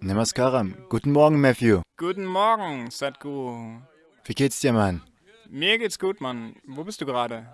Namaskaram. Guten Morgen, Matthew. Guten Morgen, Sadhguru. Wie geht's dir, Mann? Mir geht's gut, Mann. Wo bist du gerade?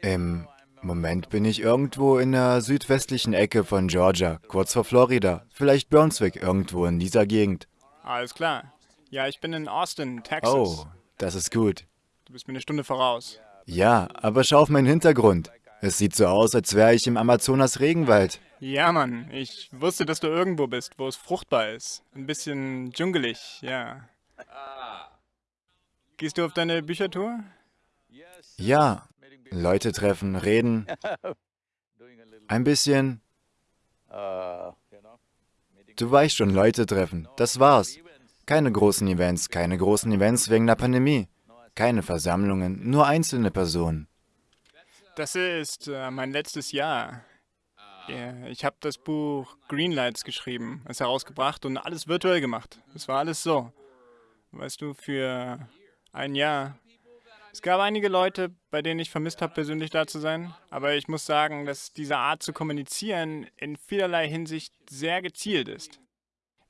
Im Moment bin ich irgendwo in der südwestlichen Ecke von Georgia, kurz vor Florida. Vielleicht Brunswick, irgendwo in dieser Gegend. Alles klar. Ja, ich bin in Austin, Texas. Oh, das ist gut. Du bist mir eine Stunde voraus. Ja, aber schau auf meinen Hintergrund. Es sieht so aus, als wäre ich im Amazonas-Regenwald. Ja, Mann. Ich wusste, dass du irgendwo bist, wo es fruchtbar ist. Ein bisschen dschungelig, ja. Gehst du auf deine Büchertour? Ja, Leute treffen, reden. Ein bisschen. Du weißt schon, Leute treffen. Das war's. Keine großen Events, keine großen Events wegen der Pandemie. Keine Versammlungen, nur einzelne Personen. Das ist äh, mein letztes Jahr. Ich habe das Buch Greenlights geschrieben, es herausgebracht und alles virtuell gemacht. Es war alles so. Weißt du, für ein Jahr. Es gab einige Leute, bei denen ich vermisst habe, persönlich da zu sein. Aber ich muss sagen, dass diese Art zu kommunizieren in vielerlei Hinsicht sehr gezielt ist.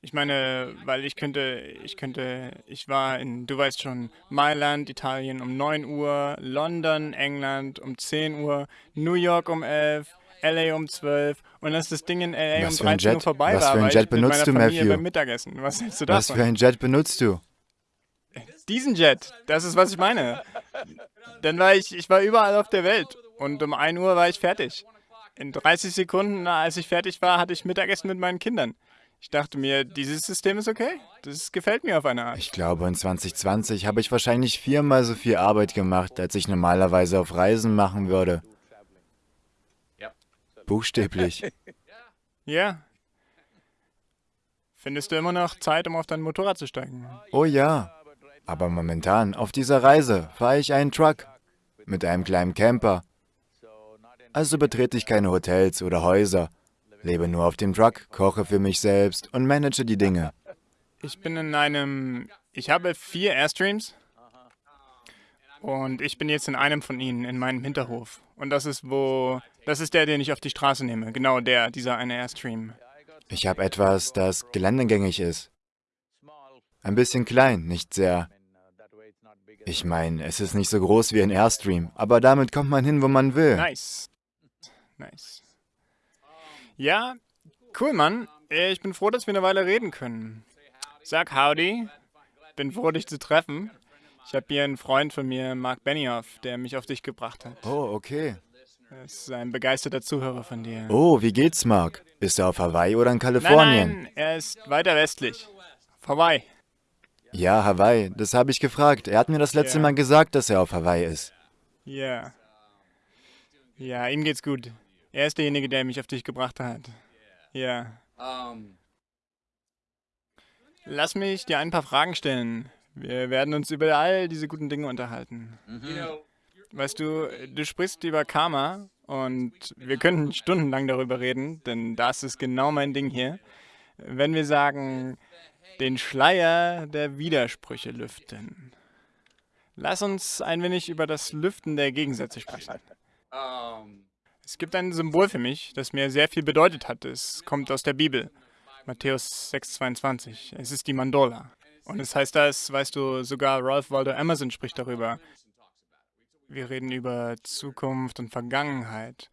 Ich meine, weil ich könnte, ich könnte, ich war in, du weißt schon, Mailand, Italien um 9 Uhr, London, England um 10 Uhr, New York um 11, LA um 12 und als das Ding in LA Was um für ein 13 Uhr Jet? vorbei Was war, für ein Jet benutzt du, Matthew? beim Mittagessen. Was hältst du Was davon? für ein Jet benutzt du? Diesen Jet, das ist, was ich meine. Dann war ich, ich war überall auf der Welt und um 1 Uhr war ich fertig. In 30 Sekunden, als ich fertig war, hatte ich Mittagessen mit meinen Kindern. Ich dachte mir, dieses System ist okay. Das gefällt mir auf eine Art. Ich glaube, in 2020 habe ich wahrscheinlich viermal so viel Arbeit gemacht, als ich normalerweise auf Reisen machen würde. Buchstäblich. Ja. Findest du immer noch Zeit, um auf dein Motorrad zu steigen? Oh ja. Aber momentan, auf dieser Reise, fahre ich einen Truck mit einem kleinen Camper. Also betrete ich keine Hotels oder Häuser, lebe nur auf dem Truck, koche für mich selbst und manage die Dinge. Ich bin in einem... Ich habe vier Airstreams. Und ich bin jetzt in einem von ihnen, in meinem Hinterhof. Und das ist wo... Das ist der, den ich auf die Straße nehme. Genau der, dieser eine Airstream. Ich habe etwas, das geländegängig ist. Ein bisschen klein, nicht sehr. Ich meine, es ist nicht so groß wie ein Airstream, aber damit kommt man hin, wo man will. Nice. Nice. Ja, cool, Mann. Ich bin froh, dass wir eine Weile reden können. Sag howdy. Bin froh, dich zu treffen. Ich habe hier einen Freund von mir, Mark Benioff, der mich auf dich gebracht hat. Oh, okay. Ist ein begeisterter Zuhörer von dir. Oh, wie geht's, Mark? Ist er auf Hawaii oder in Kalifornien? Nein, nein, er ist weiter westlich. Vorbei. Ja, Hawaii, das habe ich gefragt. Er hat mir das letzte Ja. Mal gesagt, dass er auf Hawaii ist. Ja. Ja, ihm geht's gut. Er ist derjenige, der mich auf dich gebracht hat. Ja. Lass mich dir ein paar Fragen stellen. Wir werden uns über all diese guten Dinge unterhalten. Weißt du, du sprichst über Karma und wir könnten stundenlang darüber reden, denn das ist genau mein Ding hier. Wenn wir sagen, den Schleier der Widersprüche lüften. Lass uns ein wenig über das Lüften der Gegensätze sprechen. Es gibt ein Symbol für mich, das mir sehr viel bedeutet hat. Es kommt aus der Bibel. Matthäus 6,22. Es ist die Mandola. Und es heißt das, weißt du, sogar Ralph Waldo Emerson spricht darüber. Wir reden über Zukunft und Vergangenheit.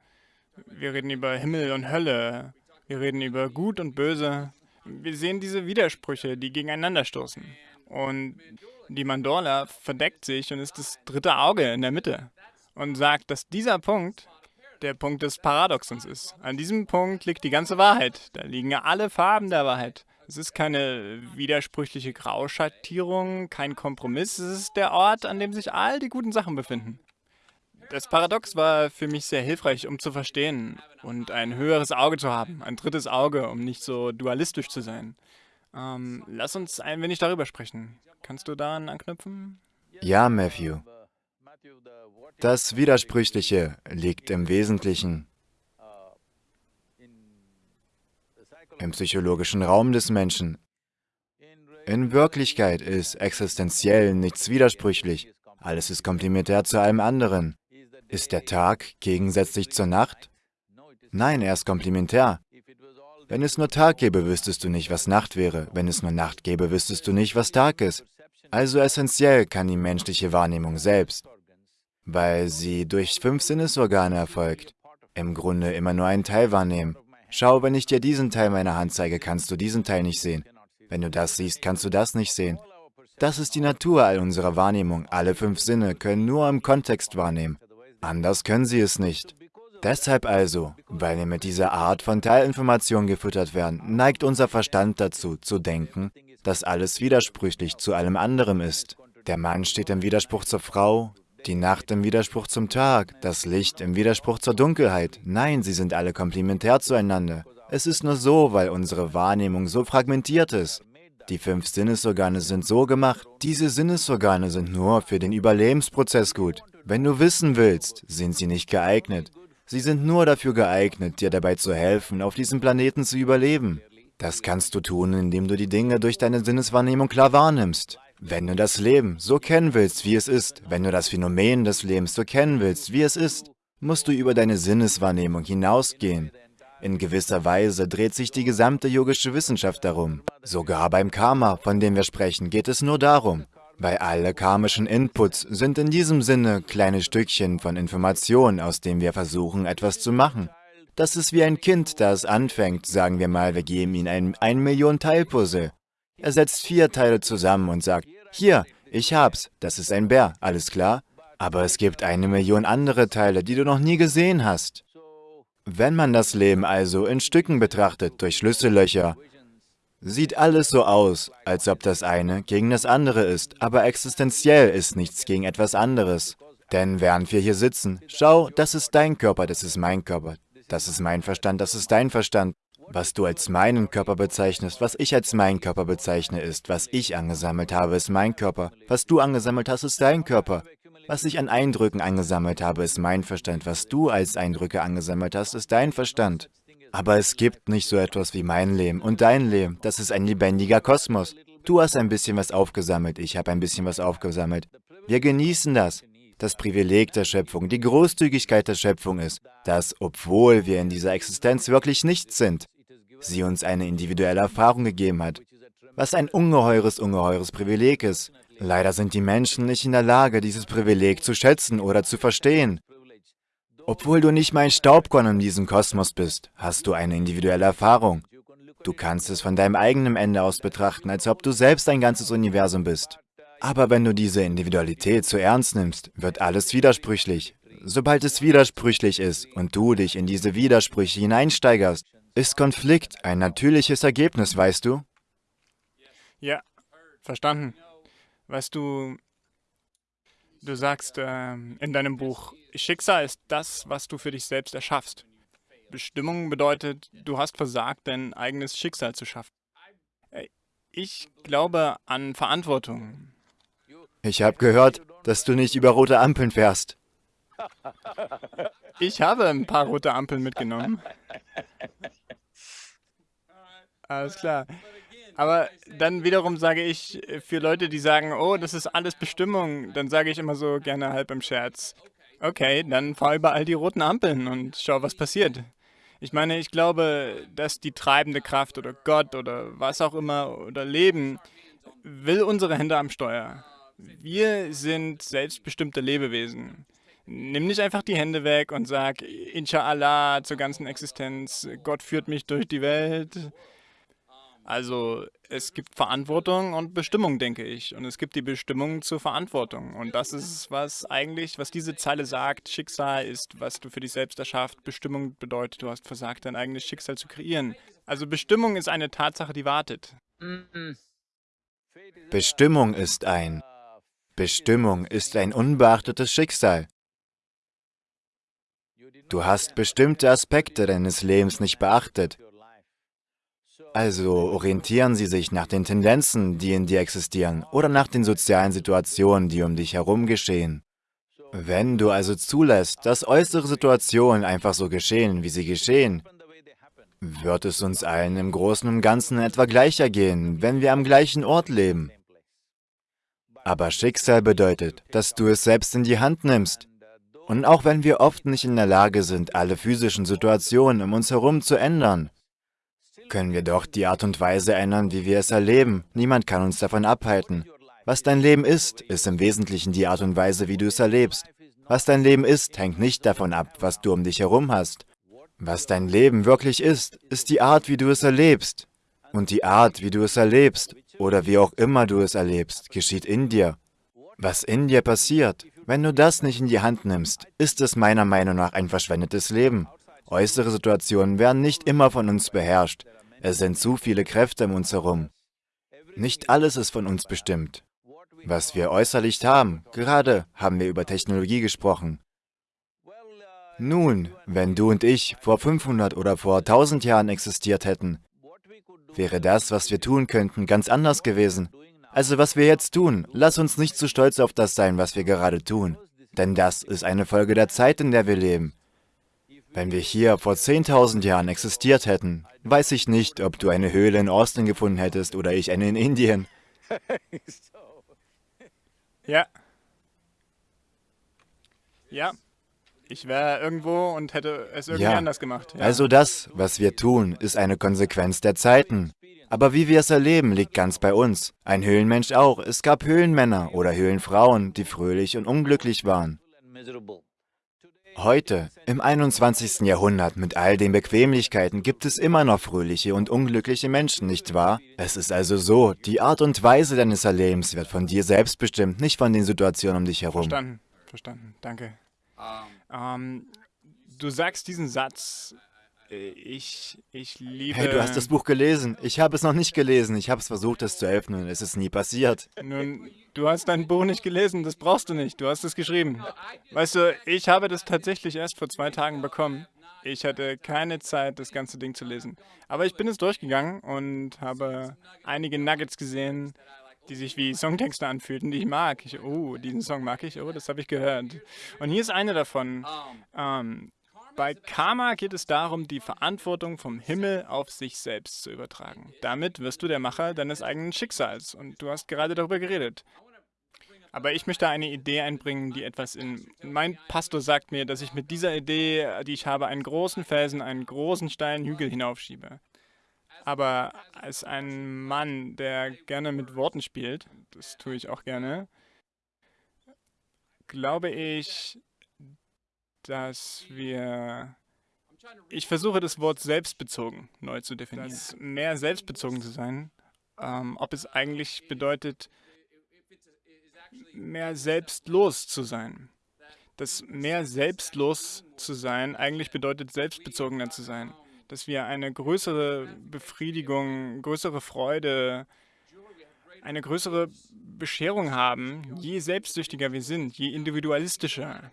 Wir reden über Himmel und Hölle. Wir reden über Gut und Böse. Wir sehen diese Widersprüche, die gegeneinander stoßen. Und die Mandorla verdeckt sich und ist das dritte Auge in der Mitte und sagt, dass dieser Punkt der Punkt des Paradoxons ist. An diesem Punkt liegt die ganze Wahrheit. Da liegen alle Farben der Wahrheit. Es ist keine widersprüchliche Grauschattierung, kein Kompromiss. Es ist der Ort, an dem sich all die guten Sachen befinden. Das Paradox war für mich sehr hilfreich, um zu verstehen und ein höheres Auge zu haben, ein drittes Auge, um nicht so dualistisch zu sein. Ähm, lass uns ein wenig darüber sprechen. Kannst du daran anknüpfen? Ja, Matthew. Das Widersprüchliche liegt im Wesentlichen im psychologischen Raum des Menschen. In Wirklichkeit ist existenziell nichts widersprüchlich. Alles ist komplementär zu allem anderen. Ist der Tag gegensätzlich zur Nacht? Nein, er ist komplementär. Wenn es nur Tag gäbe, wüsstest du nicht, was Nacht wäre. Wenn es nur Nacht gäbe, wüsstest du nicht, was Tag ist. Also essentiell kann die menschliche Wahrnehmung selbst, weil sie durch fünf Sinnesorgane erfolgt, im Grunde immer nur einen Teil wahrnehmen. Schau, wenn ich dir diesen Teil meiner Hand zeige, kannst du diesen Teil nicht sehen. Wenn du das siehst, kannst du das nicht sehen. Das ist die Natur all unserer Wahrnehmung. Alle fünf Sinne können nur im Kontext wahrnehmen. Anders können sie es nicht. Deshalb also, weil wir mit dieser Art von Teilinformation gefüttert werden, neigt unser Verstand dazu, zu denken, dass alles widersprüchlich zu allem anderen ist. Der Mann steht im Widerspruch zur Frau, die Nacht im Widerspruch zum Tag, das Licht im Widerspruch zur Dunkelheit. Nein, sie sind alle komplementär zueinander. Es ist nur so, weil unsere Wahrnehmung so fragmentiert ist. Die fünf Sinnesorgane sind so gemacht. Diese Sinnesorgane sind nur für den Überlebensprozess gut. Wenn du wissen willst, sind sie nicht geeignet. Sie sind nur dafür geeignet, dir dabei zu helfen, auf diesem Planeten zu überleben. Das kannst du tun, indem du die Dinge durch deine Sinneswahrnehmung klar wahrnimmst. Wenn du das Leben so kennen willst, wie es ist, wenn du das Phänomen des Lebens so kennen willst, wie es ist, musst du über deine Sinneswahrnehmung hinausgehen. In gewisser Weise dreht sich die gesamte yogische Wissenschaft darum. Sogar beim Karma, von dem wir sprechen, geht es nur darum. Weil alle karmischen Inputs sind in diesem Sinne kleine Stückchen von Information, aus dem wir versuchen, etwas zu machen. Das ist wie ein Kind, das anfängt, sagen wir mal, wir geben ihm ein 1 Million Teilpuzzle. Er setzt vier Teile zusammen und sagt, hier, ich hab's, das ist ein Bär, alles klar? Aber es gibt eine Million andere Teile, die du noch nie gesehen hast. Wenn man das Leben also in Stücken betrachtet, durch Schlüssellöcher, sieht alles so aus, als ob das eine gegen das andere ist, aber existenziell ist nichts gegen etwas anderes. Denn während wir hier sitzen, schau, das ist dein Körper, das ist mein Körper, das ist mein Verstand, das ist dein Verstand. Was du als meinen Körper bezeichnest, was ich als mein Körper bezeichne, ist, was ich angesammelt habe, ist mein Körper. Was du angesammelt hast, ist dein Körper. Was ich an Eindrücken angesammelt habe, ist mein Verstand. Was du als Eindrücke angesammelt hast, ist dein Verstand. Aber es gibt nicht so etwas wie mein Leben und dein Leben. Das ist ein lebendiger Kosmos. Du hast ein bisschen was aufgesammelt, ich habe ein bisschen was aufgesammelt. Wir genießen das. Das Privileg der Schöpfung, die Großzügigkeit der Schöpfung ist, dass, obwohl wir in dieser Existenz wirklich nichts sind, sie uns eine individuelle Erfahrung gegeben hat, was ein ungeheures, ungeheures Privileg ist. Leider sind die Menschen nicht in der Lage, dieses Privileg zu schätzen oder zu verstehen. Obwohl du nicht mein Staubkorn in diesem Kosmos bist, hast du eine individuelle Erfahrung. Du kannst es von deinem eigenen Ende aus betrachten, als ob du selbst ein ganzes Universum bist. Aber wenn du diese Individualität zu ernst nimmst, wird alles widersprüchlich. Sobald es widersprüchlich ist und du dich in diese Widersprüche hineinsteigerst, ist Konflikt ein natürliches Ergebnis, weißt du? Ja, verstanden. Weißt du, du sagst äh, in deinem Buch, Schicksal ist das, was du für dich selbst erschaffst. Bestimmung bedeutet, du hast versagt, dein eigenes Schicksal zu schaffen. Äh, ich glaube an Verantwortung. Ich habe gehört, dass du nicht über rote Ampeln fährst. Ich habe ein paar rote Ampeln mitgenommen. Alles klar. Aber dann wiederum sage ich, für Leute, die sagen, oh, das ist alles Bestimmung, dann sage ich immer so gerne halb im Scherz, okay, dann fahr überall die roten Ampeln und schau, was passiert. Ich meine, ich glaube, dass die treibende Kraft oder Gott oder was auch immer oder Leben will unsere Hände am Steuer. Wir sind selbstbestimmte Lebewesen. Nimm nicht einfach die Hände weg und sag, Inshallah zur ganzen Existenz, Gott führt mich durch die Welt. Also es gibt Verantwortung und Bestimmung, denke ich. Und es gibt die Bestimmung zur Verantwortung. Und das ist, was eigentlich, was diese Zeile sagt, Schicksal ist, was du für dich selbst erschafft. Bestimmung bedeutet, du hast versagt, dein eigenes Schicksal zu kreieren. Also Bestimmung ist eine Tatsache, die wartet. Bestimmung ist ein. Bestimmung ist ein unbeachtetes Schicksal. Du hast bestimmte Aspekte deines Lebens nicht beachtet. Also orientieren Sie sich nach den Tendenzen, die in dir existieren, oder nach den sozialen Situationen, die um dich herum geschehen. Wenn du also zulässt, dass äußere Situationen einfach so geschehen, wie sie geschehen, wird es uns allen im Großen und Ganzen etwa gleicher gehen, wenn wir am gleichen Ort leben. Aber Schicksal bedeutet, dass du es selbst in die Hand nimmst. Und auch wenn wir oft nicht in der Lage sind, alle physischen Situationen um uns herum zu ändern, können wir doch die Art und Weise ändern, wie wir es erleben. Niemand kann uns davon abhalten. Was dein Leben ist, ist im Wesentlichen die Art und Weise, wie du es erlebst. Was dein Leben ist, hängt nicht davon ab, was du um dich herum hast. Was dein Leben wirklich ist, ist die Art, wie du es erlebst. Und die Art, wie du es erlebst, oder wie auch immer du es erlebst, geschieht in dir. Was in dir passiert, wenn du das nicht in die Hand nimmst, ist es meiner Meinung nach ein verschwendetes Leben. Äußere Situationen werden nicht immer von uns beherrscht. Es sind zu viele Kräfte um uns herum. Nicht alles ist von uns bestimmt. Was wir äußerlich haben, gerade haben wir über Technologie gesprochen. Nun, wenn du und ich vor 500 oder vor 1000 Jahren existiert hätten, wäre das, was wir tun könnten, ganz anders gewesen. Also was wir jetzt tun, lass uns nicht zu stolz auf das sein, was wir gerade tun. Denn das ist eine Folge der Zeit, in der wir leben. Wenn wir hier vor 10.000 Jahren existiert hätten, weiß ich nicht, ob du eine Höhle in Austin gefunden hättest oder ich eine in Indien. Ja. Ja. Ich wäre irgendwo und hätte es irgendwie Ja. anders gemacht. Ja. Also das, was wir tun, ist eine Konsequenz der Zeiten. Aber wie wir es erleben, liegt ganz bei uns. Ein Höhlenmensch auch. Es gab Höhlenmänner oder Höhlenfrauen, die fröhlich und unglücklich waren. Heute, im 21. Jahrhundert, mit all den Bequemlichkeiten, gibt es immer noch fröhliche und unglückliche Menschen, nicht wahr? Es ist also so, die Art und Weise deines Erlebens wird von dir selbst bestimmt, nicht von den Situationen um dich herum. Verstanden. Verstanden. Danke. Ähm, du sagst diesen Satz, ich, ich liebe... Hey, du hast das Buch gelesen. Ich habe es noch nicht gelesen. Ich habe es versucht, es zu öffnen es ist nie passiert. Nun, du hast dein Buch nicht gelesen, das brauchst du nicht, du hast es geschrieben. Weißt du, ich habe das tatsächlich erst vor zwei Tagen bekommen. Ich hatte keine Zeit, das ganze Ding zu lesen. Aber ich bin es durchgegangen und habe einige Nuggets gesehen, die sich wie Songtexte anfühlten, die ich mag. Ich, oh, diesen Song mag ich, oh, das habe ich gehört. Und hier ist eine davon. Ähm, bei Karma geht es darum, die Verantwortung vom Himmel auf sich selbst zu übertragen. Damit wirst du der Macher deines eigenen Schicksals. Und du hast gerade darüber geredet. Aber ich möchte eine Idee einbringen, die etwas in... Mein Pastor sagt mir, dass ich mit dieser Idee, die ich habe, einen großen Felsen, einen großen steilen Hügel hinaufschiebe. Aber als ein Mann, der gerne mit Worten spielt, das tue ich auch gerne, glaube ich, dass wir... Ich versuche das Wort selbstbezogen neu zu definieren. Das mehr selbstbezogen zu sein, ähm, ob es eigentlich bedeutet, mehr selbstlos zu sein. Das mehr selbstlos zu sein eigentlich bedeutet, selbstbezogener zu sein. Dass wir eine größere Befriedigung, größere Freude, eine größere Bescherung haben, je selbstsüchtiger wir sind, je individualistischer.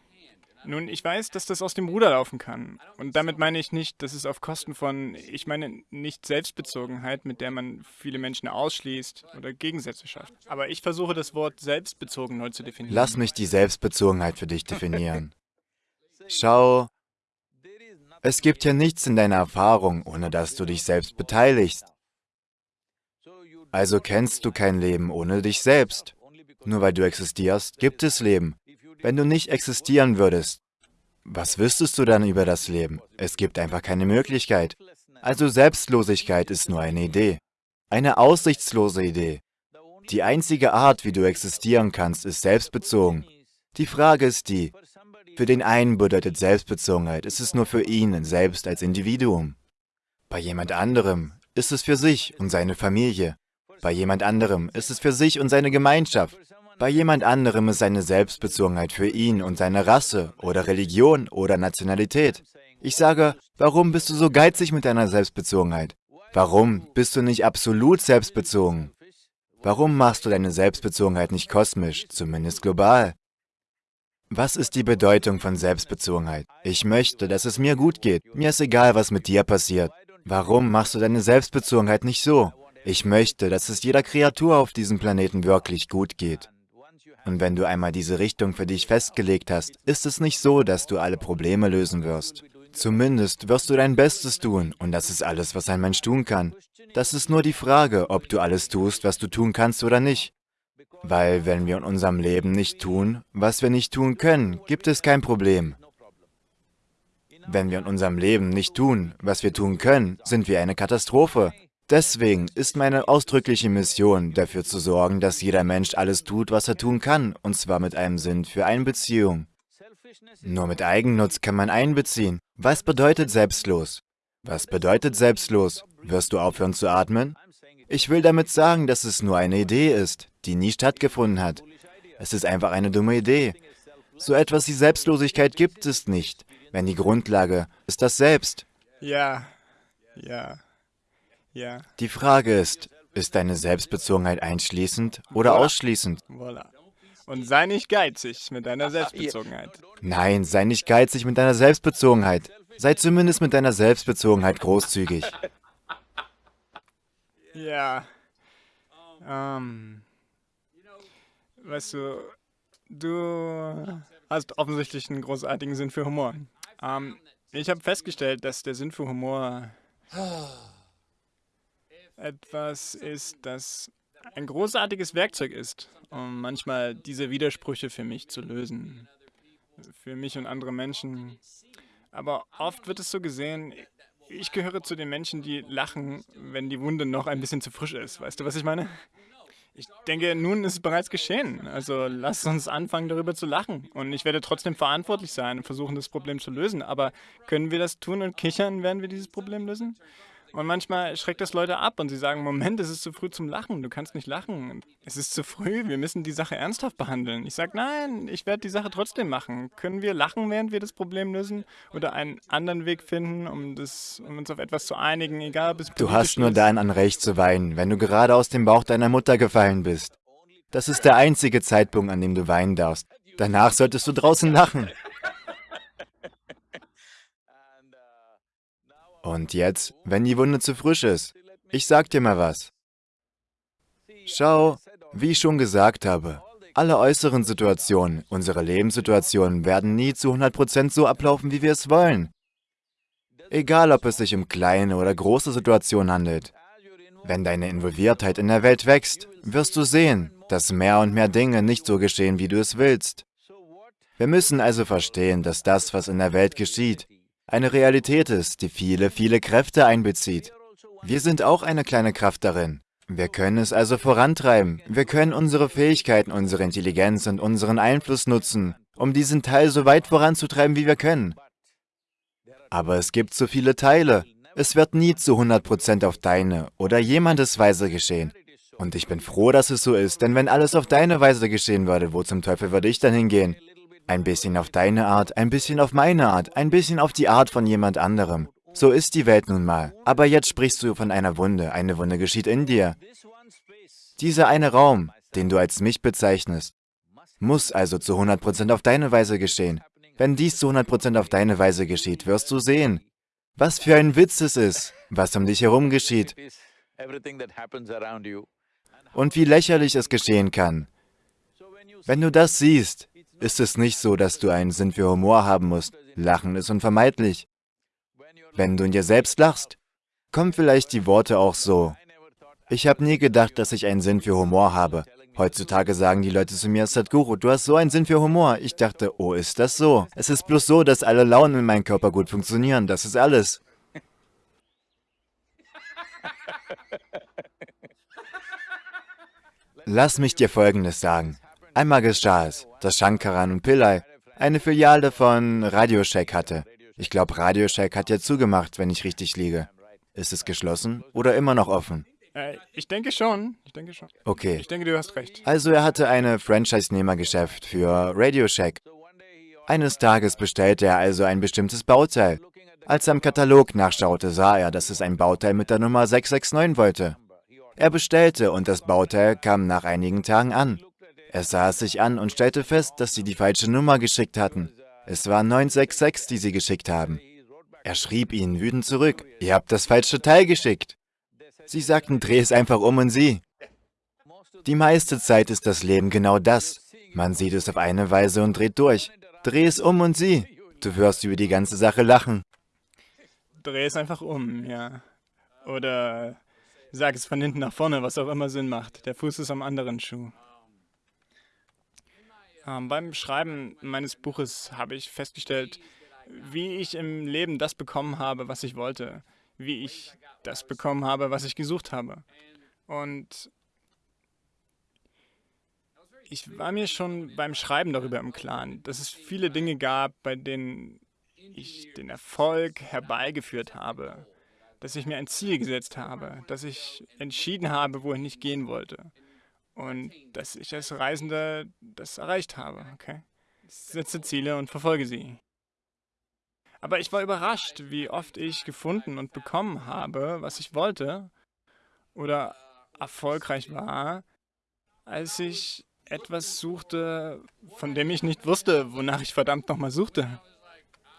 Nun, ich weiß, dass das aus dem Ruder laufen kann. Und damit meine ich nicht, dass es auf Kosten von, ich meine nicht Selbstbezogenheit, mit der man viele Menschen ausschließt oder Gegensätze schafft. Aber ich versuche das Wort selbstbezogen neu zu definieren. Lass mich die Selbstbezogenheit für dich definieren. Schau, es gibt ja nichts in deiner Erfahrung, ohne dass du dich selbst beteiligst. Also kennst du kein Leben ohne dich selbst. Nur weil du existierst, gibt es Leben. Wenn du nicht existieren würdest, was wüsstest du dann über das Leben? Es gibt einfach keine Möglichkeit. Also Selbstlosigkeit ist nur eine Idee. Eine aussichtslose Idee. Die einzige Art, wie du existieren kannst, ist selbstbezogen. Die Frage ist die, für den einen bedeutet Selbstbezogenheit, es ist nur für ihn selbst als Individuum. Bei jemand anderem ist es für sich und seine Familie. Bei jemand anderem ist es für sich und seine Gemeinschaft. Bei jemand anderem ist seine Selbstbezogenheit für ihn und seine Rasse oder Religion oder Nationalität. Ich sage, warum bist du so geizig mit deiner Selbstbezogenheit? Warum bist du nicht absolut selbstbezogen? Warum machst du deine Selbstbezogenheit nicht kosmisch, zumindest global? Was ist die Bedeutung von Selbstbezogenheit? Ich möchte, dass es mir gut geht. Mir ist egal, was mit dir passiert. Warum machst du deine Selbstbezogenheit nicht so? Ich möchte, dass es jeder Kreatur auf diesem Planeten wirklich gut geht. Und wenn du einmal diese Richtung für dich festgelegt hast, ist es nicht so, dass du alle Probleme lösen wirst. Zumindest wirst du dein Bestes tun, und das ist alles, was ein Mensch tun kann. Das ist nur die Frage, ob du alles tust, was du tun kannst oder nicht. Weil wenn wir in unserem Leben nicht tun, was wir nicht tun können, gibt es kein Problem. Wenn wir in unserem Leben nicht tun, was wir tun können, sind wir eine Katastrophe. Deswegen ist meine ausdrückliche Mission, dafür zu sorgen, dass jeder Mensch alles tut, was er tun kann, und zwar mit einem Sinn für eine Beziehung. Nur mit Eigennutz kann man einbeziehen. Was bedeutet selbstlos? Was bedeutet selbstlos? Wirst du aufhören zu atmen? Ich will damit sagen, dass es nur eine Idee ist, die nie stattgefunden hat. Es ist einfach eine dumme Idee. So etwas wie Selbstlosigkeit gibt es nicht, wenn die Grundlage ist das Selbst. Ja, ja. Die Frage ist, ist deine Selbstbezogenheit einschließend oder ausschließend? Voilà. Und sei nicht geizig mit deiner Selbstbezogenheit. Nein, sei nicht geizig mit deiner Selbstbezogenheit. Sei zumindest mit deiner Selbstbezogenheit großzügig. Ja. Ähm. Weißt du, du hast offensichtlich einen großartigen Sinn für Humor. Ähm, ich habe festgestellt, dass der Sinn für Humor etwas ist, das ein großartiges Werkzeug ist, um manchmal diese Widersprüche für mich zu lösen. Für mich und andere Menschen. Aber oft wird es so gesehen, ich gehöre zu den Menschen, die lachen, wenn die Wunde noch ein bisschen zu frisch ist. Weißt du, was ich meine? Ich denke, nun ist es bereits geschehen. Also lass uns anfangen, darüber zu lachen. Und ich werde trotzdem verantwortlich sein und versuchen, das Problem zu lösen. Aber können wir das tun und kichern, werden wir dieses Problem lösen? Und manchmal schreckt das Leute ab und sie sagen, Moment, es ist zu früh zum Lachen, du kannst nicht lachen. Es ist zu früh, wir müssen die Sache ernsthaft behandeln. Ich sage, nein, ich werde die Sache trotzdem machen. Können wir lachen, während wir das Problem lösen? Oder einen anderen Weg finden, um, das, um uns auf etwas zu einigen, egal ob es Du hast nur dann ein Recht zu weinen, wenn du gerade aus dem Bauch deiner Mutter gefallen bist. Das ist der einzige Zeitpunkt, an dem du weinen darfst. Danach solltest du draußen lachen. Und jetzt, wenn die Wunde zu frisch ist, ich sag dir mal was. Schau, wie ich schon gesagt habe, alle äußeren Situationen, unsere Lebenssituationen werden nie zu 100% so ablaufen, wie wir es wollen. Egal, ob es sich um kleine oder große Situationen handelt. Wenn deine Involviertheit in der Welt wächst, wirst du sehen, dass mehr und mehr Dinge nicht so geschehen, wie du es willst. Wir müssen also verstehen, dass das, was in der Welt geschieht, eine Realität ist, die viele, viele Kräfte einbezieht. Wir sind auch eine kleine Kraft darin. Wir können es also vorantreiben. Wir können unsere Fähigkeiten, unsere Intelligenz und unseren Einfluss nutzen, um diesen Teil so weit voranzutreiben, wie wir können. Aber es gibt so viele Teile. Es wird nie zu 100% auf deine oder jemandes Weise geschehen. Und ich bin froh, dass es so ist, denn wenn alles auf deine Weise geschehen würde, wo zum Teufel würde ich dann hingehen? Ein bisschen auf deine Art, ein bisschen auf meine Art, ein bisschen auf die Art von jemand anderem. So ist die Welt nun mal. Aber jetzt sprichst du von einer Wunde. Eine Wunde geschieht in dir. Dieser eine Raum, den du als mich bezeichnest, muss also zu 100% auf deine Weise geschehen. Wenn dies zu 100% auf deine Weise geschieht, wirst du sehen, was für ein Witz es ist, was um dich herum geschieht und wie lächerlich es geschehen kann. Wenn du das siehst, ist es nicht so, dass du einen Sinn für Humor haben musst. Lachen ist unvermeidlich. Wenn du in dir selbst lachst, kommen vielleicht die Worte auch so. Ich habe nie gedacht, dass ich einen Sinn für Humor habe. Heutzutage sagen die Leute zu mir, Sadhguru, du hast so einen Sinn für Humor. Ich dachte, oh, ist das so? Es ist bloß so, dass alle Launen in meinem Körper gut funktionieren. Das ist alles. Lass mich dir Folgendes sagen. Einmal geschah es, dass Shankaran und Pillai eine Filiale von Radio Shack hatte. Ich glaube, Radio Shack hat ja zugemacht, wenn ich richtig liege. Ist es geschlossen oder immer noch offen? Äh, ich denke schon. Ich denke schon. Okay. Ich denke, du hast recht. Also er hatte eine Franchise-Nehmergeschäft für Radio Shack. Eines Tages bestellte er also ein bestimmtes Bauteil. Als er im Katalog nachschaute, sah er, dass es ein Bauteil mit der Nummer 669 wollte. Er bestellte und das Bauteil kam nach einigen Tagen an. Er sah es sich an und stellte fest, dass sie die falsche Nummer geschickt hatten. Es war 966, die sie geschickt haben. Er schrieb ihnen wütend zurück, ihr habt das falsche Teil geschickt. Sie sagten, dreh es einfach um und sieh. Die meiste Zeit ist das Leben genau das. Man sieht es auf eine Weise und dreht durch. Dreh es um und sieh. Du wirst über die ganze Sache lachen. Dreh es einfach um, ja. Oder sag es von hinten nach vorne, was auch immer Sinn macht. Der Fuß ist am anderen Schuh. Ähm, beim Schreiben meines Buches habe ich festgestellt, wie ich im Leben das bekommen habe, was ich wollte, wie ich das bekommen habe, was ich gesucht habe. Und ich war mir schon beim Schreiben darüber im Klaren, dass es viele Dinge gab, bei denen ich den Erfolg herbeigeführt habe, dass ich mir ein Ziel gesetzt habe, dass ich entschieden habe, wohin ich gehen wollte und dass ich als Reisender das erreicht habe. Okay? Ich setze Ziele und verfolge sie. Aber ich war überrascht, wie oft ich gefunden und bekommen habe, was ich wollte oder erfolgreich war, als ich etwas suchte, von dem ich nicht wusste, wonach ich verdammt nochmal suchte.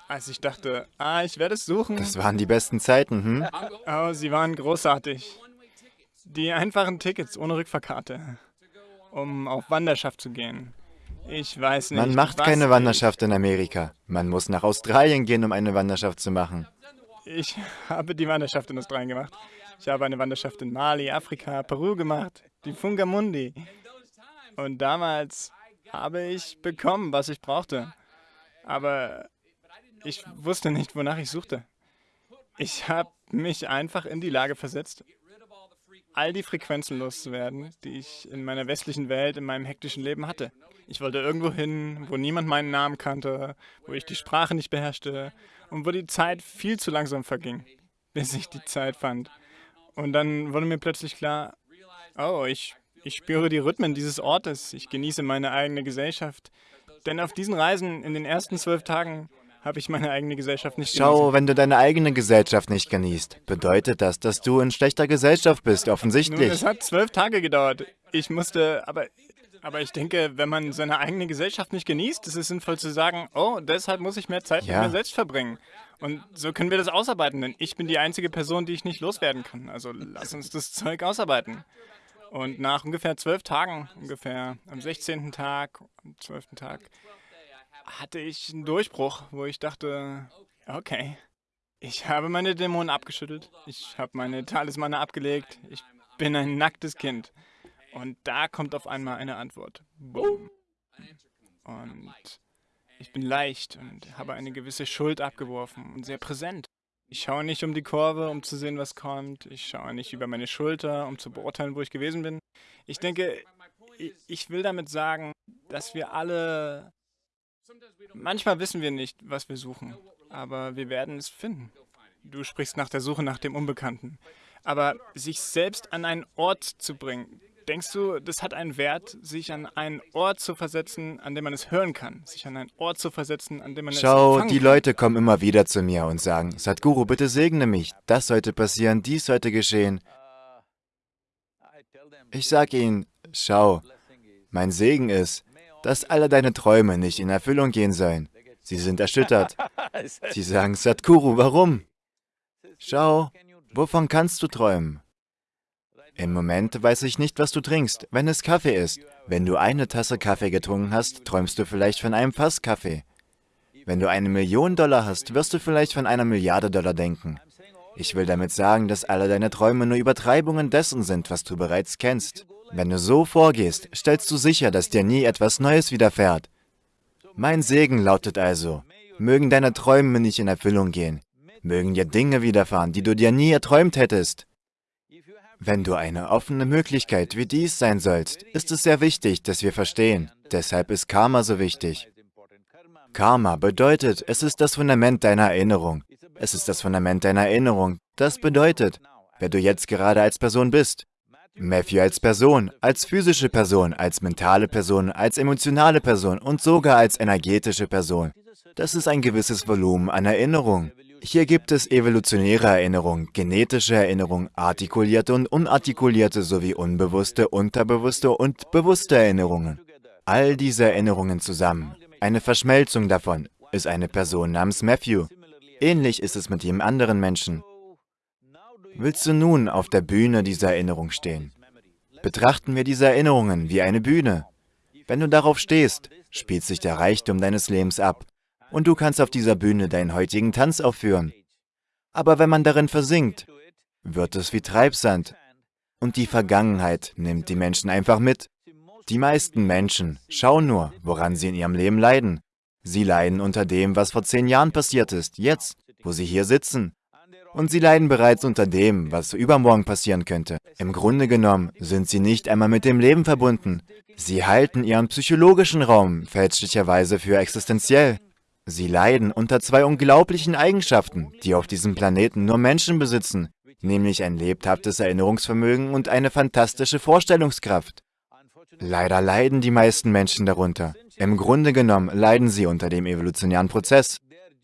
Als ich dachte, ah, ich werde es suchen. Das waren die besten Zeiten, hm? Oh, sie waren großartig. Die einfachen Tickets ohne Rückfahrkarte, um auf Wanderschaft zu gehen. Ich weiß nicht. Man macht keine Wanderschaft in Amerika. Man muss nach Australien gehen, um eine Wanderschaft zu machen. Ich habe die Wanderschaft in Australien gemacht. Ich habe eine Wanderschaft in Mali, Afrika, Peru gemacht, die Fungamundi. Und damals habe ich bekommen, was ich brauchte. Aber ich wusste nicht, wonach ich suchte. Ich habe mich einfach in die Lage versetzt, all die Frequenzen loszuwerden, die ich in meiner westlichen Welt, in meinem hektischen Leben hatte. Ich wollte irgendwo hin, wo niemand meinen Namen kannte, wo ich die Sprache nicht beherrschte und wo die Zeit viel zu langsam verging, bis ich die Zeit fand. Und dann wurde mir plötzlich klar, oh, ich, ich spüre die Rhythmen dieses Ortes, ich genieße meine eigene Gesellschaft. Denn auf diesen Reisen in den ersten zwölf Tagen habe ich meine eigene Gesellschaft nicht Schau, genossen. wenn du deine eigene Gesellschaft nicht genießt, bedeutet das, dass du in schlechter Gesellschaft bist, offensichtlich. Nun, es hat zwölf Tage gedauert. Ich musste, aber, aber ich denke, wenn man seine eigene Gesellschaft nicht genießt, ist es sinnvoll zu sagen, oh, deshalb muss ich mehr Zeit ja. mit mir selbst verbringen. Und so können wir das ausarbeiten, denn ich bin die einzige Person, die ich nicht loswerden kann. Also lass uns das Zeug ausarbeiten. Und nach ungefähr zwölf Tagen, ungefähr am 16. Tag, am 12. Tag, hatte ich einen Durchbruch, wo ich dachte, okay, ich habe meine Dämonen abgeschüttelt, ich habe meine Talismane abgelegt, ich bin ein nacktes Kind. Und da kommt auf einmal eine Antwort. Boom. Und ich bin leicht und habe eine gewisse Schuld abgeworfen und sehr präsent. Ich schaue nicht um die Kurve, um zu sehen, was kommt. Ich schaue nicht über meine Schulter, um zu beurteilen, wo ich gewesen bin. Ich denke, ich will damit sagen, dass wir alle Manchmal wissen wir nicht, was wir suchen, aber wir werden es finden. Du sprichst nach der Suche nach dem Unbekannten. Aber sich selbst an einen Ort zu bringen, denkst du, das hat einen Wert, sich an einen Ort zu versetzen, an dem man es hören kann? Sich an einen Ort zu versetzen, an dem man Schau, es Schau, die? Leute kommen immer wieder zu mir und sagen, Sadhguru, bitte segne mich. Das sollte passieren, dies sollte geschehen. Ich sage ihnen, schau, mein Segen ist, dass alle deine Träume nicht in Erfüllung gehen sollen. Sie sind erschüttert. Sie sagen, Sadhguru, warum? Schau, wovon kannst du träumen? Im Moment weiß ich nicht, was du trinkst, wenn es Kaffee ist. Wenn du eine Tasse Kaffee getrunken hast, träumst du vielleicht von einem Fass Kaffee. Wenn du eine Million Dollar hast, wirst du vielleicht von einer Milliarde Dollar denken. Ich will damit sagen, dass alle deine Träume nur Übertreibungen dessen sind, was du bereits kennst. Wenn du so vorgehst, stellst du sicher, dass dir nie etwas Neues widerfährt. Mein Segen lautet also, mögen deine Träume nicht in Erfüllung gehen, mögen dir Dinge widerfahren, die du dir nie erträumt hättest. Wenn du eine offene Möglichkeit wie dies sein sollst, ist es sehr wichtig, dass wir verstehen. Deshalb ist Karma so wichtig. Karma bedeutet, es ist das Fundament deiner Erinnerung. Es ist das Fundament deiner Erinnerung. Das bedeutet, wer du jetzt gerade als Person bist. Matthew als Person, als physische Person, als mentale Person, als emotionale Person und sogar als energetische Person. Das ist ein gewisses Volumen an Erinnerung. Hier gibt es evolutionäre Erinnerung, genetische Erinnerung, artikulierte und unartikulierte sowie unbewusste, unterbewusste und bewusste Erinnerungen. All diese Erinnerungen zusammen, eine Verschmelzung davon, ist eine Person namens Matthew. Ähnlich ist es mit jedem anderen Menschen. Willst du nun auf der Bühne dieser Erinnerung stehen? Betrachten wir diese Erinnerungen wie eine Bühne. Wenn du darauf stehst, spielt sich der Reichtum deines Lebens ab und du kannst auf dieser Bühne deinen heutigen Tanz aufführen. Aber wenn man darin versinkt, wird es wie Treibsand und die Vergangenheit nimmt die Menschen einfach mit. Die meisten Menschen schauen nur, woran sie in ihrem Leben leiden. Sie leiden unter dem, was vor zehn Jahren passiert ist, jetzt, wo sie hier sitzen. Und sie leiden bereits unter dem, was übermorgen passieren könnte. Im Grunde genommen sind sie nicht einmal mit dem Leben verbunden. Sie halten ihren psychologischen Raum fälschlicherweise für existenziell. Sie leiden unter zwei unglaublichen Eigenschaften, die auf diesem Planeten nur Menschen besitzen, nämlich ein lebhaftes Erinnerungsvermögen und eine fantastische Vorstellungskraft. Leider leiden die meisten Menschen darunter. Im Grunde genommen leiden sie unter dem evolutionären Prozess.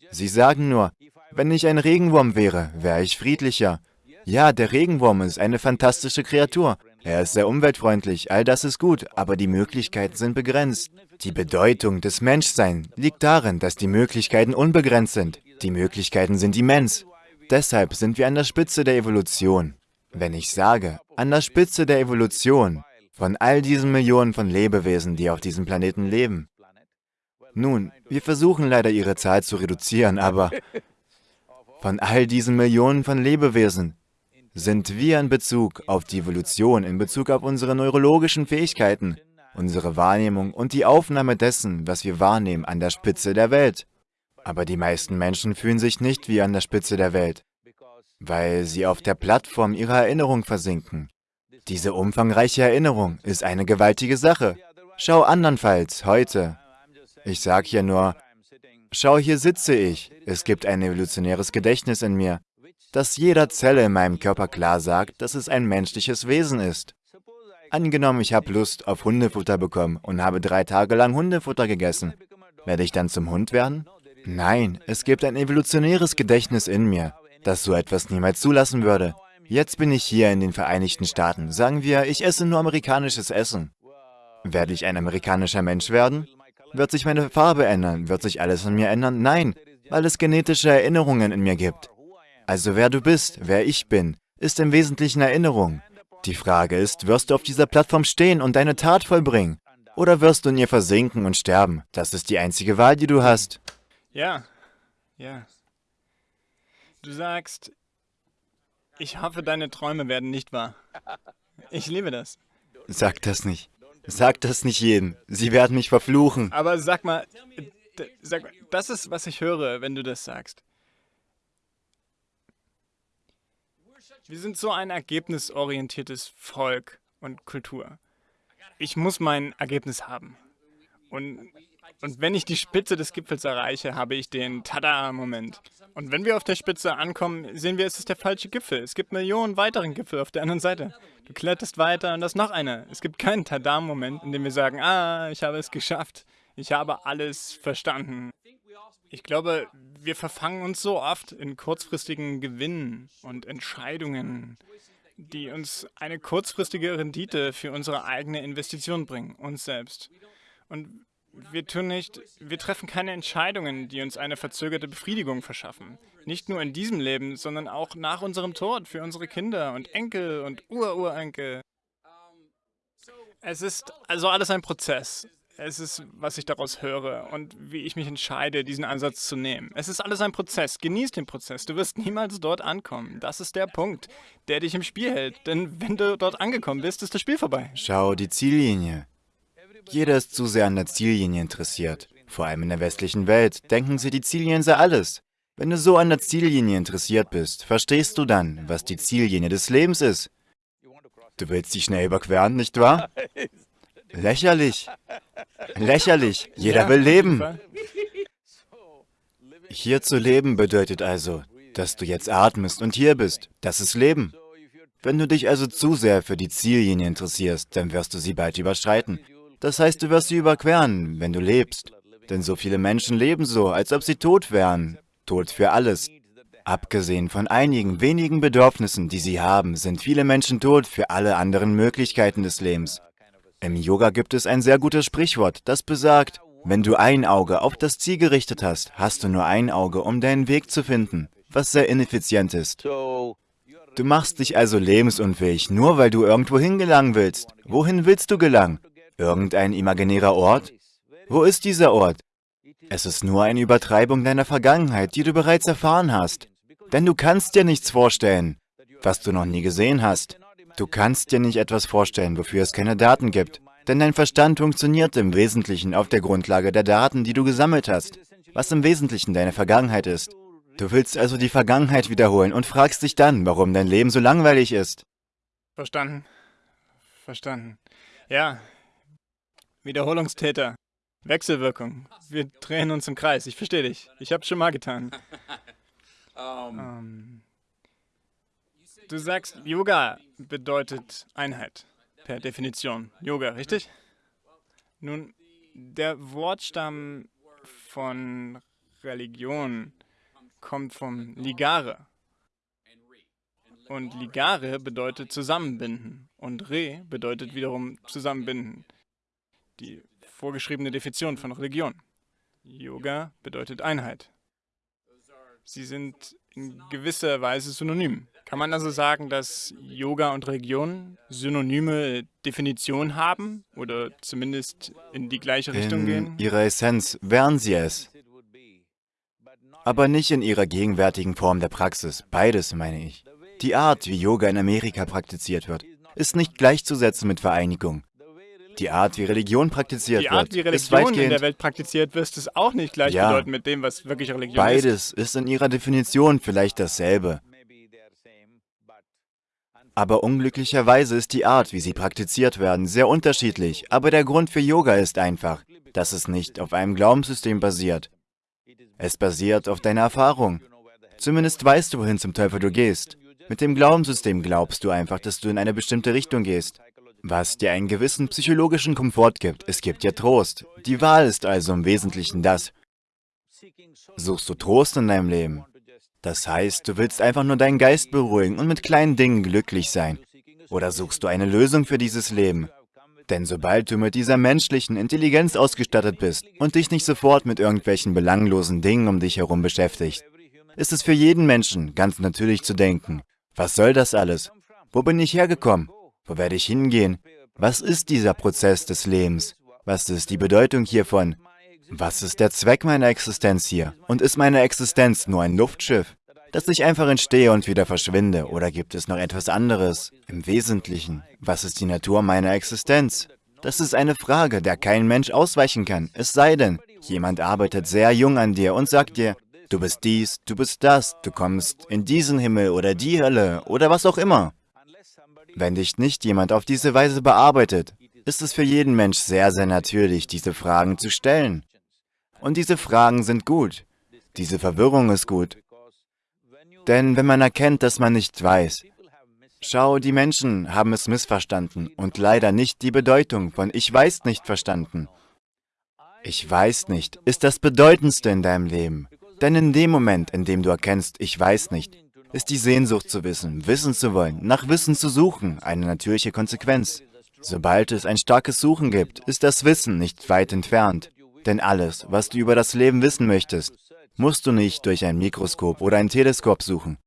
Sie sagen nur, wenn ich ein Regenwurm wäre, wäre ich friedlicher. Ja, der Regenwurm ist eine fantastische Kreatur. Er ist sehr umweltfreundlich, all das ist gut, aber die Möglichkeiten sind begrenzt. Die Bedeutung des Menschseins liegt darin, dass die Möglichkeiten unbegrenzt sind. Die Möglichkeiten sind immens. Deshalb sind wir an der Spitze der Evolution. Wenn ich sage, an der Spitze der Evolution, von all diesen Millionen von Lebewesen, die auf diesem Planeten leben. Nun, wir versuchen leider ihre Zahl zu reduzieren, aber von all diesen Millionen von Lebewesen sind wir in Bezug auf die Evolution, in Bezug auf unsere neurologischen Fähigkeiten, unsere Wahrnehmung und die Aufnahme dessen, was wir wahrnehmen, an der Spitze der Welt. Aber die meisten Menschen fühlen sich nicht wie an der Spitze der Welt, weil sie auf der Plattform ihrer Erinnerung versinken. Diese umfangreiche Erinnerung ist eine gewaltige Sache. Schau andernfalls, heute. Ich sage hier nur, schau, hier sitze ich. Es gibt ein evolutionäres Gedächtnis in mir, das jeder Zelle in meinem Körper klar sagt, dass es ein menschliches Wesen ist. Angenommen, ich habe Lust auf Hundefutter bekommen und habe drei Tage lang Hundefutter gegessen. Werde ich dann zum Hund werden? Nein, es gibt ein evolutionäres Gedächtnis in mir, das so etwas niemals zulassen würde. Jetzt bin ich hier in den Vereinigten Staaten. Sagen wir, ich esse nur amerikanisches Essen. Werde ich ein amerikanischer Mensch werden? Wird sich meine Farbe ändern? Wird sich alles an mir ändern? Nein, weil es genetische Erinnerungen in mir gibt. Also wer du bist, wer ich bin, ist im Wesentlichen Erinnerung. Die Frage ist, wirst du auf dieser Plattform stehen und deine Tat vollbringen? Oder wirst du in ihr versinken und sterben? Das ist die einzige Wahl, die du hast. Ja, ja. Du sagst, ich hoffe, deine Träume werden nicht wahr. Ich liebe das. Sag das nicht. Sag das nicht jedem. Sie werden mich verfluchen. Aber sag mal, sag mal, das ist, was ich höre, wenn du das sagst. Wir sind so ein ergebnisorientiertes Volk und Kultur. Ich muss mein Ergebnis haben. Und und wenn ich die Spitze des Gipfels erreiche, habe ich den Tada-Moment. Und wenn wir auf der Spitze ankommen, sehen wir, es ist der falsche Gipfel. Es gibt Millionen weiteren Gipfel auf der anderen Seite. Du kletterst weiter und das noch einer. Es gibt keinen Tada-Moment, in dem wir sagen, ah, ich habe es geschafft. Ich habe alles verstanden. Ich glaube, wir verfangen uns so oft in kurzfristigen Gewinnen und Entscheidungen, die uns eine kurzfristige Rendite für unsere eigene Investition bringen, uns selbst. Und wir tun nicht, wir treffen keine Entscheidungen, die uns eine verzögerte Befriedigung verschaffen. Nicht nur in diesem Leben, sondern auch nach unserem Tod für unsere Kinder und Enkel und Ururenkel. Es ist also alles ein Prozess. Es ist, was ich daraus höre und wie ich mich entscheide, diesen Ansatz zu nehmen. Es ist alles ein Prozess. Genieß den Prozess. Du wirst niemals dort ankommen. Das ist der Punkt, der dich im Spiel hält. Denn wenn du dort angekommen bist, ist das Spiel vorbei. Schau die Ziellinie. Jeder ist zu sehr an der Ziellinie interessiert. Vor allem in der westlichen Welt denken sie, die Ziellinie sei alles. Wenn du so an der Ziellinie interessiert bist, verstehst du dann, was die Ziellinie des Lebens ist. Du willst dich schnell überqueren, nicht wahr? Lächerlich. Lächerlich. Jeder will leben. Hier zu leben bedeutet also, dass du jetzt atmest und hier bist. Das ist Leben. Wenn du dich also zu sehr für die Ziellinie interessierst, dann wirst du sie bald überschreiten. Das heißt, du wirst sie überqueren, wenn du lebst. Denn so viele Menschen leben so, als ob sie tot wären. Tot für alles. Abgesehen von einigen wenigen Bedürfnissen, die sie haben, sind viele Menschen tot für alle anderen Möglichkeiten des Lebens. Im Yoga gibt es ein sehr gutes Sprichwort, das besagt, wenn du ein Auge auf das Ziel gerichtet hast, hast du nur ein Auge, um deinen Weg zu finden, was sehr ineffizient ist. Du machst dich also lebensunfähig, nur weil du irgendwo hingelangen willst. Wohin willst du gelangen? Irgendein imaginärer Ort? Wo ist dieser Ort? Es ist nur eine Übertreibung deiner Vergangenheit, die du bereits erfahren hast. Denn du kannst dir nichts vorstellen, was du noch nie gesehen hast. Du kannst dir nicht etwas vorstellen, wofür es keine Daten gibt. Denn dein Verstand funktioniert im Wesentlichen auf der Grundlage der Daten, die du gesammelt hast, was im Wesentlichen deine Vergangenheit ist. Du willst also die Vergangenheit wiederholen und fragst dich dann, warum dein Leben so langweilig ist. Verstanden. Verstanden. Ja. Wiederholungstäter. Wechselwirkung. Wir drehen uns im Kreis. Ich verstehe dich. Ich hab's schon mal getan. um. Um. Du sagst, Yoga bedeutet Einheit. Per Definition. Yoga, richtig? Nun, der Wortstamm von Religion kommt vom Ligare. Und Ligare bedeutet zusammenbinden und Re bedeutet wiederum zusammenbinden. Die vorgeschriebene Definition von Religion. Yoga bedeutet Einheit. Sie sind in gewisser Weise synonym. Kann man also sagen, dass Yoga und Religion synonyme Definitionen haben oder zumindest in die gleiche Richtung in gehen? In ihrer Essenz wären sie es. Aber nicht in ihrer gegenwärtigen Form der Praxis. Beides, meine ich. Die Art, wie Yoga in Amerika praktiziert wird, ist nicht gleichzusetzen mit Vereinigung. Die Art, wie Religion praktiziert wird, Die Art, wie Religion in der Welt praktiziert wird, ist auch nicht gleichbedeutend ja, mit dem, was wirklich Religion beides ist. Beides ist in ihrer Definition vielleicht dasselbe. Aber unglücklicherweise ist die Art, wie sie praktiziert werden, sehr unterschiedlich. Aber der Grund für Yoga ist einfach, dass es nicht auf einem Glaubenssystem basiert. Es basiert auf deiner Erfahrung. Zumindest weißt du, wohin zum Teufel du gehst. Mit dem Glaubenssystem glaubst du einfach, dass du in eine bestimmte Richtung gehst, was dir einen gewissen psychologischen Komfort gibt. Es gibt dir Trost. Die Wahl ist also im Wesentlichen das. Suchst du Trost in deinem Leben? Das heißt, du willst einfach nur deinen Geist beruhigen und mit kleinen Dingen glücklich sein. Oder suchst du eine Lösung für dieses Leben? Denn sobald du mit dieser menschlichen Intelligenz ausgestattet bist und dich nicht sofort mit irgendwelchen belanglosen Dingen um dich herum beschäftigst, ist es für jeden Menschen ganz natürlich zu denken, was soll das alles? Wo bin ich hergekommen? Wo werde ich hingehen? Was ist dieser Prozess des Lebens? Was ist die Bedeutung hiervon? Was ist der Zweck meiner Existenz hier? Und ist meine Existenz nur ein Luftschiff, dass ich einfach entstehe und wieder verschwinde? Oder gibt es noch etwas anderes? Im Wesentlichen, was ist die Natur meiner Existenz? Das ist eine Frage, der kein Mensch ausweichen kann, es sei denn, jemand arbeitet sehr jung an dir und sagt dir, Du bist dies, du bist das, du kommst in diesen Himmel oder die Hölle oder was auch immer. Wenn dich nicht jemand auf diese Weise bearbeitet, ist es für jeden Mensch sehr, sehr natürlich, diese Fragen zu stellen. Und diese Fragen sind gut. Diese Verwirrung ist gut. Denn wenn man erkennt, dass man nicht weiß, schau, die Menschen haben es missverstanden und leider nicht die Bedeutung von Ich weiß nicht verstanden. Ich weiß nicht ist das Bedeutendste in deinem Leben. Denn in dem Moment, in dem du erkennst, ich weiß nicht, ist die Sehnsucht zu wissen, wissen zu wollen, nach Wissen zu suchen, eine natürliche Konsequenz. Sobald es ein starkes Suchen gibt, ist das Wissen nicht weit entfernt. Denn alles, was du über das Leben wissen möchtest, musst du nicht durch ein Mikroskop oder ein Teleskop suchen.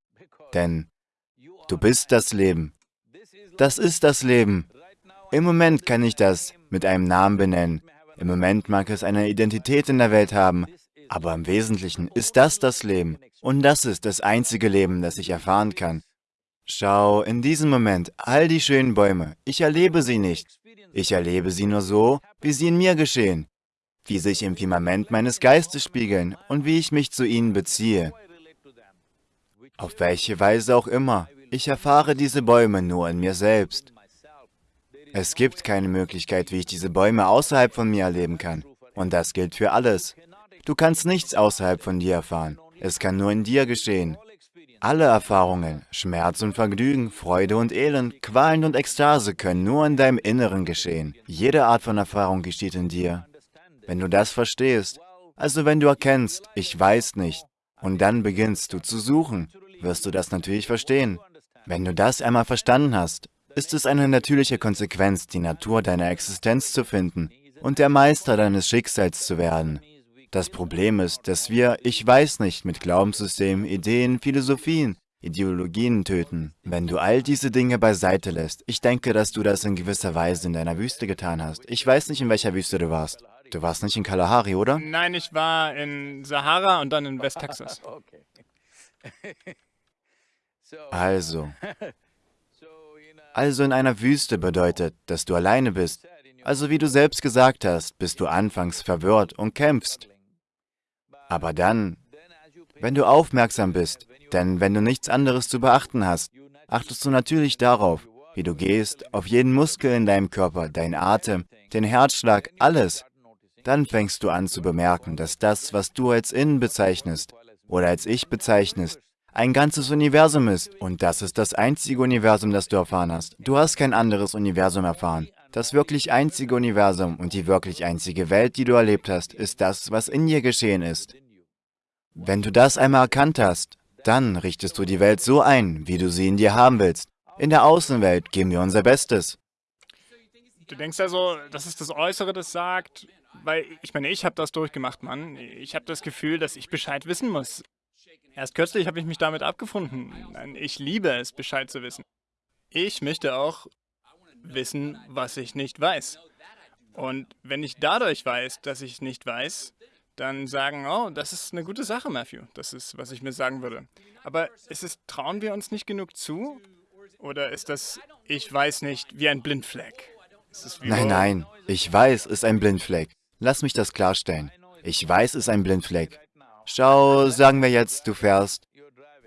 Denn du bist das Leben. Das ist das Leben. Im Moment kann ich das mit einem Namen benennen. Im Moment mag es eine Identität in der Welt haben, aber im Wesentlichen ist das das Leben. Und das ist das einzige Leben, das ich erfahren kann. Schau, in diesem Moment, all die schönen Bäume, ich erlebe sie nicht. Ich erlebe sie nur so, wie sie in mir geschehen, wie sich im Firmament meines Geistes spiegeln und wie ich mich zu ihnen beziehe. Auf welche Weise auch immer, ich erfahre diese Bäume nur in mir selbst. Es gibt keine Möglichkeit, wie ich diese Bäume außerhalb von mir erleben kann. Und das gilt für alles. Du kannst nichts außerhalb von dir erfahren. Es kann nur in dir geschehen. Alle Erfahrungen, Schmerz und Vergnügen, Freude und Elend, Qualen und Ekstase können nur in deinem Inneren geschehen. Jede Art von Erfahrung geschieht in dir. Wenn du das verstehst, also wenn du erkennst, ich weiß nicht, und dann beginnst du zu suchen, wirst du das natürlich verstehen. Wenn du das einmal verstanden hast, ist es eine natürliche Konsequenz, die Natur deiner Existenz zu finden und der Meister deines Schicksals zu werden. Das Problem ist, dass wir Ich weiß nicht mit Glaubenssystemen, Ideen, Philosophien, Ideologien töten. Wenn du all diese Dinge beiseite lässt, ich denke, dass du das in gewisser Weise in deiner Wüste getan hast. Ich weiß nicht, in welcher Wüste du warst. Du warst nicht in Kalahari, oder? Nein, ich war in Sahara und dann in Westtexas. Also, also in einer Wüste bedeutet, dass du alleine bist Also wie du selbst gesagt hast, bist du anfangs verwirrt und kämpfst. Aber dann, wenn du aufmerksam bist, denn wenn du nichts anderes zu beachten hast, achtest du natürlich darauf, wie du gehst, auf jeden Muskel in deinem Körper, dein Atem, den Herzschlag, alles. Dann fängst du an zu bemerken, dass das, was du als Innen bezeichnest oder als Ich bezeichnest, ein ganzes Universum ist. Und das ist das einzige Universum, das du erfahren hast. Du hast kein anderes Universum erfahren. Das wirklich einzige Universum und die wirklich einzige Welt, die du erlebt hast, ist das, was in dir geschehen ist. Wenn du das einmal erkannt hast, dann richtest du die Welt so ein, wie du sie in dir haben willst. In der Außenwelt geben wir unser Bestes. Du denkst also, das ist das Äußere, das sagt, weil ich meine, ich habe das durchgemacht, Mann. Ich habe das Gefühl, dass ich Bescheid wissen muss. Erst kürzlich habe ich mich damit abgefunden. Ich liebe es, Bescheid zu wissen. Ich möchte auch wissen, was ich nicht weiß. Und wenn ich dadurch weiß, dass ich nicht weiß, dann sagen, oh, das ist eine gute Sache, Matthew. Das ist, was ich mir sagen würde. Aber ist es, trauen wir uns nicht genug zu? Oder ist das, ich weiß nicht, wie ein Blindfleck? Nein, nein, ich weiß, ist ein Blindfleck. Lass mich das klarstellen. Ich weiß, ist ein Blindfleck. Schau, sagen wir jetzt, du fährst.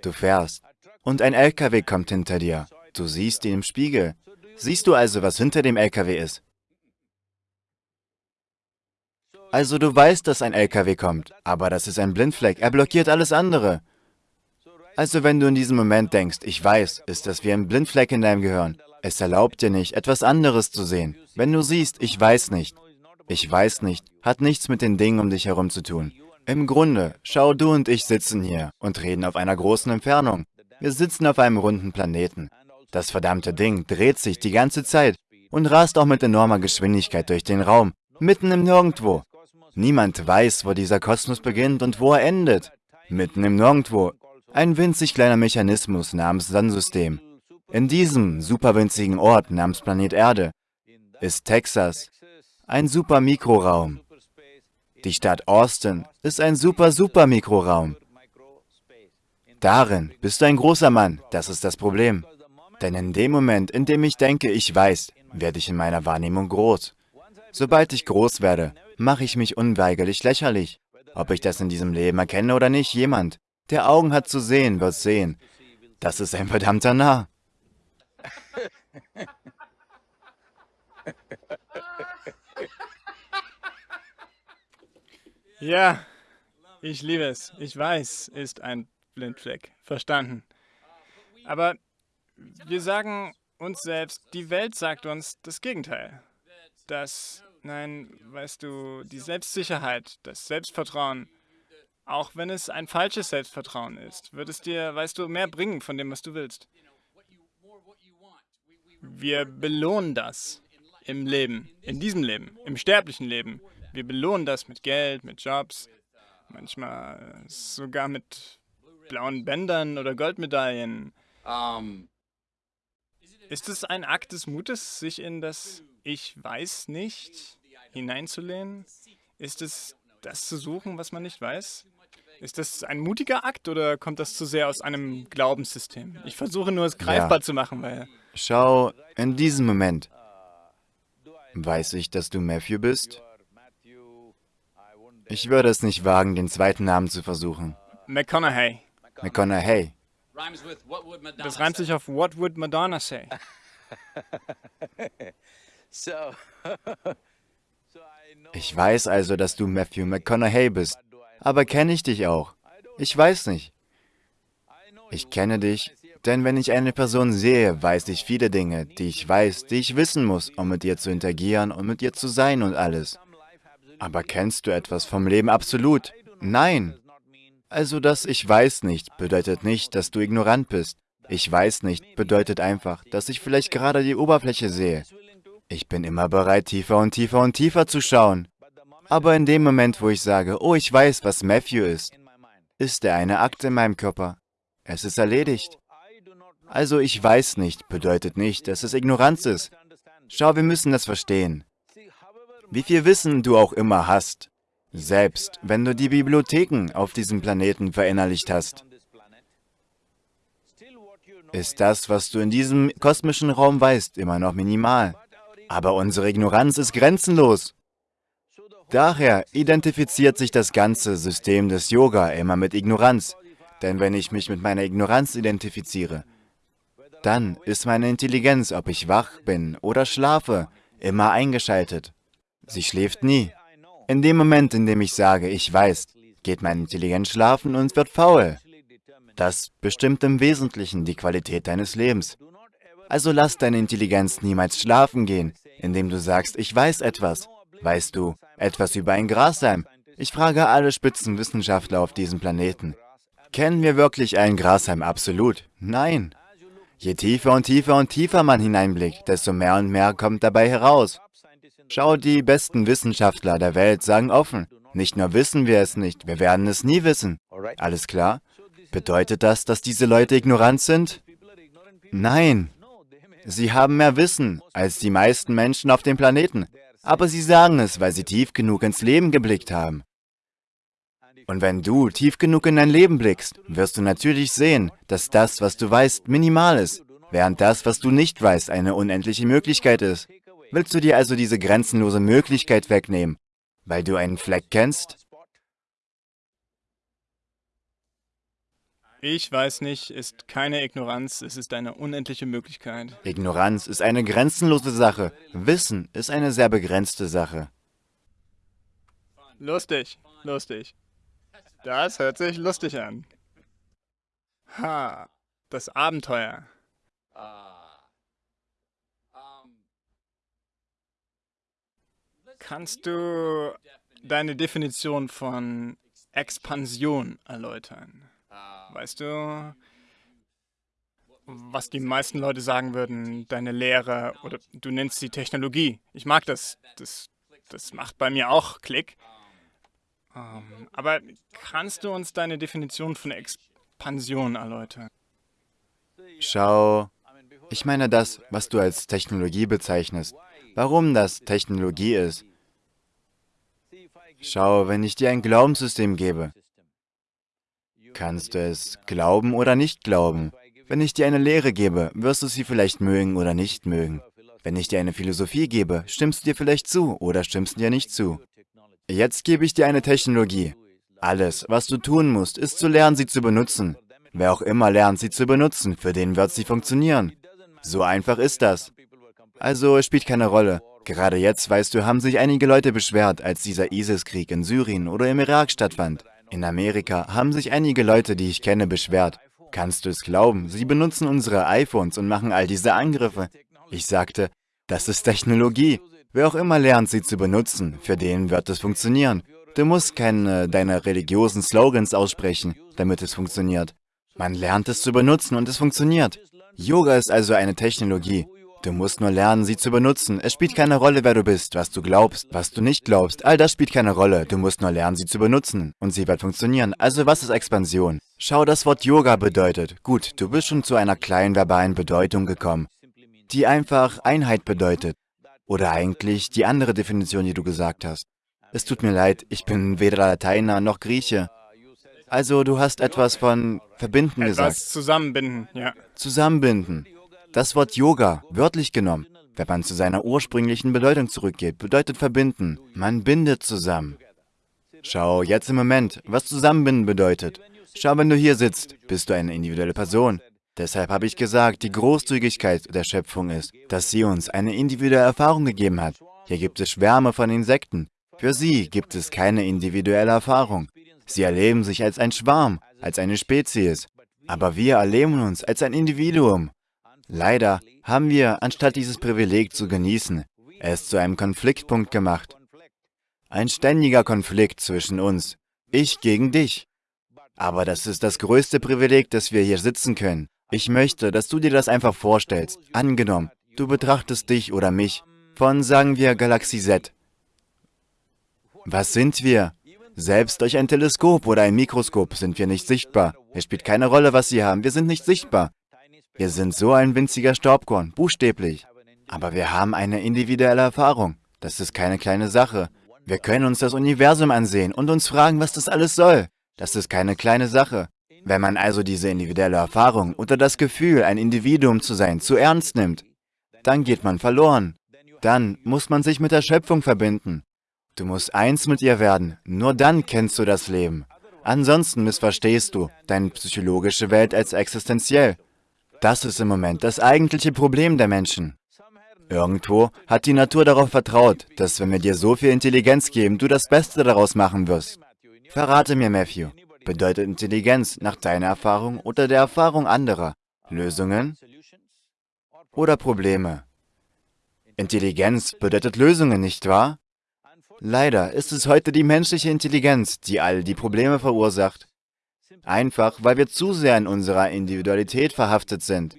Du fährst. Und ein LKW kommt hinter dir. Du siehst ihn im Spiegel. Siehst du also, was hinter dem LKW ist? Also du weißt, dass ein LKW kommt, aber das ist ein Blindfleck, er blockiert alles andere. Also wenn du in diesem Moment denkst, ich weiß, ist das wie ein Blindfleck in deinem Gehirn. Es erlaubt dir nicht, etwas anderes zu sehen. Wenn du siehst, ich weiß nicht, ich weiß nicht, hat nichts mit den Dingen um dich herum zu tun. Im Grunde, schau, du und ich sitzen hier und reden auf einer großen Entfernung. Wir sitzen auf einem runden Planeten. Das verdammte Ding dreht sich die ganze Zeit und rast auch mit enormer Geschwindigkeit durch den Raum, mitten im Nirgendwo. Niemand weiß, wo dieser Kosmos beginnt und wo er endet. Mitten im Nirgendwo. Ein winzig kleiner Mechanismus namens Sonnensystem. In diesem superwinzigen Ort namens Planet Erde ist Texas ein super Mikroraum. Die Stadt Austin ist ein super super Mikroraum. Darin bist du ein großer Mann, das ist das Problem. Denn in dem Moment, in dem ich denke, ich weiß, werde ich in meiner Wahrnehmung groß. Sobald ich groß werde, mache ich mich unweigerlich lächerlich. Ob ich das in diesem Leben erkenne oder nicht, jemand, der Augen hat zu sehen, wird sehen. Das ist ein verdammter Narr. Ja, ich liebe es. Ich weiß, ist ein Blindfleck. Verstanden. Aber wir sagen uns selbst, die Welt sagt uns das Gegenteil. Das, nein, weißt du, die Selbstsicherheit, das Selbstvertrauen, auch wenn es ein falsches Selbstvertrauen ist, wird es dir, weißt du, mehr bringen von dem, was du willst. Wir belohnen das im Leben, in diesem Leben, im sterblichen Leben. Wir belohnen das mit Geld, mit Jobs, manchmal sogar mit blauen Bändern oder Goldmedaillen. Um, ist es ein Akt des Mutes, sich in das Ich weiß nicht hineinzulehnen? Ist es das zu suchen, was man nicht weiß? Ist das ein mutiger Akt oder kommt das zu sehr aus einem Glaubenssystem? Ich versuche nur, es greifbar ja. zu machen, weil... Schau, in diesem Moment weiß ich, dass du Matthew bist. Ich würde es nicht wagen, den zweiten Namen zu versuchen. McConaughey. McConaughey. Das reimt sich auf What would Madonna say? Ich weiß also, dass du Matthew McConaughey bist. Aber kenne ich dich auch? Ich weiß nicht. Ich kenne dich, denn wenn ich eine Person sehe, weiß ich viele Dinge, die ich weiß, die ich wissen muss, um mit ihr zu interagieren und mit ihr zu sein und alles. Aber kennst du etwas vom Leben absolut? Nein. Also das Ich weiß nicht bedeutet nicht, dass du ignorant bist. Ich weiß nicht bedeutet einfach, dass ich vielleicht gerade die Oberfläche sehe. Ich bin immer bereit, tiefer und tiefer und tiefer zu schauen. Aber in dem Moment, wo ich sage, oh, ich weiß, was Matthew ist, ist er eine Akte in meinem Körper. Es ist erledigt. Also ich weiß nicht bedeutet nicht, dass es Ignoranz ist. Schau, wir müssen das verstehen. Wie viel Wissen du auch immer hast, selbst wenn du die Bibliotheken auf diesem Planeten verinnerlicht hast, ist das, was du in diesem kosmischen Raum weißt, immer noch minimal. Aber unsere Ignoranz ist grenzenlos. Daher identifiziert sich das ganze System des Yoga immer mit Ignoranz. Denn wenn ich mich mit meiner Ignoranz identifiziere, dann ist meine Intelligenz, ob ich wach bin oder schlafe, immer eingeschaltet. Sie schläft nie. In dem Moment, in dem ich sage, ich weiß, geht meine Intelligenz schlafen und wird faul. Das bestimmt im Wesentlichen die Qualität deines Lebens. Also lass deine Intelligenz niemals schlafen gehen, indem du sagst, ich weiß etwas. Weißt du etwas über ein Grashalm? Ich frage alle Spitzenwissenschaftler auf diesem Planeten. Kennen wir wirklich einen Grashalm absolut? Nein. Je tiefer und tiefer und tiefer man hineinblickt, desto mehr und mehr kommt dabei heraus. Schau, die besten Wissenschaftler der Welt sagen offen, nicht nur wissen wir es nicht, wir werden es nie wissen. Alles klar? Bedeutet das, dass diese Leute ignorant sind? Nein. Sie haben mehr Wissen als die meisten Menschen auf dem Planeten. Aber sie sagen es, weil sie tief genug ins Leben geblickt haben. Und wenn du tief genug in dein Leben blickst, wirst du natürlich sehen, dass das, was du weißt, minimal ist, während das, was du nicht weißt, eine unendliche Möglichkeit ist. Willst du dir also diese grenzenlose Möglichkeit wegnehmen, weil du einen Fleck kennst? Ich weiß nicht, ist keine Ignoranz, es ist eine unendliche Möglichkeit. Ignoranz ist eine grenzenlose Sache. Wissen ist eine sehr begrenzte Sache. Lustig, lustig. Das hört sich lustig an. Ha, das Abenteuer. Kannst du deine Definition von Expansion erläutern? Weißt du, was die meisten Leute sagen würden, deine Lehre oder du nennst sie Technologie. Ich mag das. Das, das macht bei mir auch Klick. Um, ähm, aber kannst du uns deine Definition von Expansion erläutern? Schau, ich meine das, was du als Technologie bezeichnest. Warum das Technologie ist. Schau, wenn ich dir ein Glaubenssystem gebe, kannst du es glauben oder nicht glauben. Wenn ich dir eine Lehre gebe, wirst du sie vielleicht mögen oder nicht mögen. Wenn ich dir eine Philosophie gebe, stimmst du dir vielleicht zu oder stimmst du dir nicht zu. Jetzt gebe ich dir eine Technologie. Alles, was du tun musst, ist zu lernen, sie zu benutzen. Wer auch immer lernt, sie zu benutzen, für den wird sie funktionieren. So einfach ist das. Also, es spielt keine Rolle. Gerade jetzt, weißt du, haben sich einige Leute beschwert, als dieser ISIS-Krieg in Syrien oder im Irak stattfand. In Amerika haben sich einige Leute, die ich kenne, beschwert. Kannst du es glauben? Sie benutzen unsere iPhones und machen all diese Angriffe. Ich sagte, das ist Technologie. Wer auch immer lernt, sie zu benutzen, für den wird es funktionieren. Du musst keine deiner religiösen Slogans aussprechen, damit es funktioniert. Man lernt es zu benutzen und es funktioniert. Yoga ist also eine Technologie. Du musst nur lernen, sie zu benutzen. Es spielt keine Rolle, wer du bist, was du glaubst, was du nicht glaubst. All das spielt keine Rolle. Du musst nur lernen, sie zu benutzen. Und sie wird funktionieren. Also was ist Expansion? Schau, das Wort Yoga bedeutet. Gut, du bist schon zu einer kleinen verbalen Bedeutung gekommen, die einfach Einheit bedeutet. Oder eigentlich die andere Definition, die du gesagt hast. Es tut mir leid, ich bin weder Lateiner noch Grieche. Also du hast etwas von verbinden etwas gesagt. zusammenbinden, ja. Zusammenbinden. Das Wort Yoga, wörtlich genommen, wenn man zu seiner ursprünglichen Bedeutung zurückgeht, bedeutet verbinden. Man bindet zusammen. Schau, jetzt im Moment, was zusammenbinden bedeutet. Schau, wenn du hier sitzt, bist du eine individuelle Person. Deshalb habe ich gesagt, die Großzügigkeit der Schöpfung ist, dass sie uns eine individuelle Erfahrung gegeben hat. Hier gibt es Schwärme von Insekten. Für sie gibt es keine individuelle Erfahrung. Sie erleben sich als ein Schwarm, als eine Spezies. Aber wir erleben uns als ein Individuum. Leider haben wir, anstatt dieses Privileg zu genießen, es zu einem Konfliktpunkt gemacht. Ein ständiger Konflikt zwischen uns. Ich gegen dich. Aber das ist das größte Privileg, dass wir hier sitzen können. Ich möchte, dass du dir das einfach vorstellst. Angenommen, du betrachtest dich oder mich von, sagen wir, Galaxie Z. Was sind wir? Selbst durch ein Teleskop oder ein Mikroskop sind wir nicht sichtbar. Es spielt keine Rolle, was sie haben. Wir sind nicht sichtbar. Wir sind so ein winziger Staubkorn, buchstäblich. Aber wir haben eine individuelle Erfahrung. Das ist keine kleine Sache. Wir können uns das Universum ansehen und uns fragen, was das alles soll. Das ist keine kleine Sache. Wenn man also diese individuelle Erfahrung oder das Gefühl, ein Individuum zu sein, zu ernst nimmt, dann geht man verloren. Dann muss man sich mit der Schöpfung verbinden. Du musst eins mit ihr werden, nur dann kennst du das Leben. Ansonsten missverstehst du deine psychologische Welt als existenziell. Das ist im Moment das eigentliche Problem der Menschen. Irgendwo hat die Natur darauf vertraut, dass wenn wir dir so viel Intelligenz geben, du das Beste daraus machen wirst. Verrate mir, Matthew, bedeutet Intelligenz nach deiner Erfahrung oder der Erfahrung anderer Lösungen oder Probleme? Intelligenz bedeutet Lösungen, nicht wahr? Leider ist es heute die menschliche Intelligenz, die all die Probleme verursacht. Einfach, weil wir zu sehr in unserer Individualität verhaftet sind.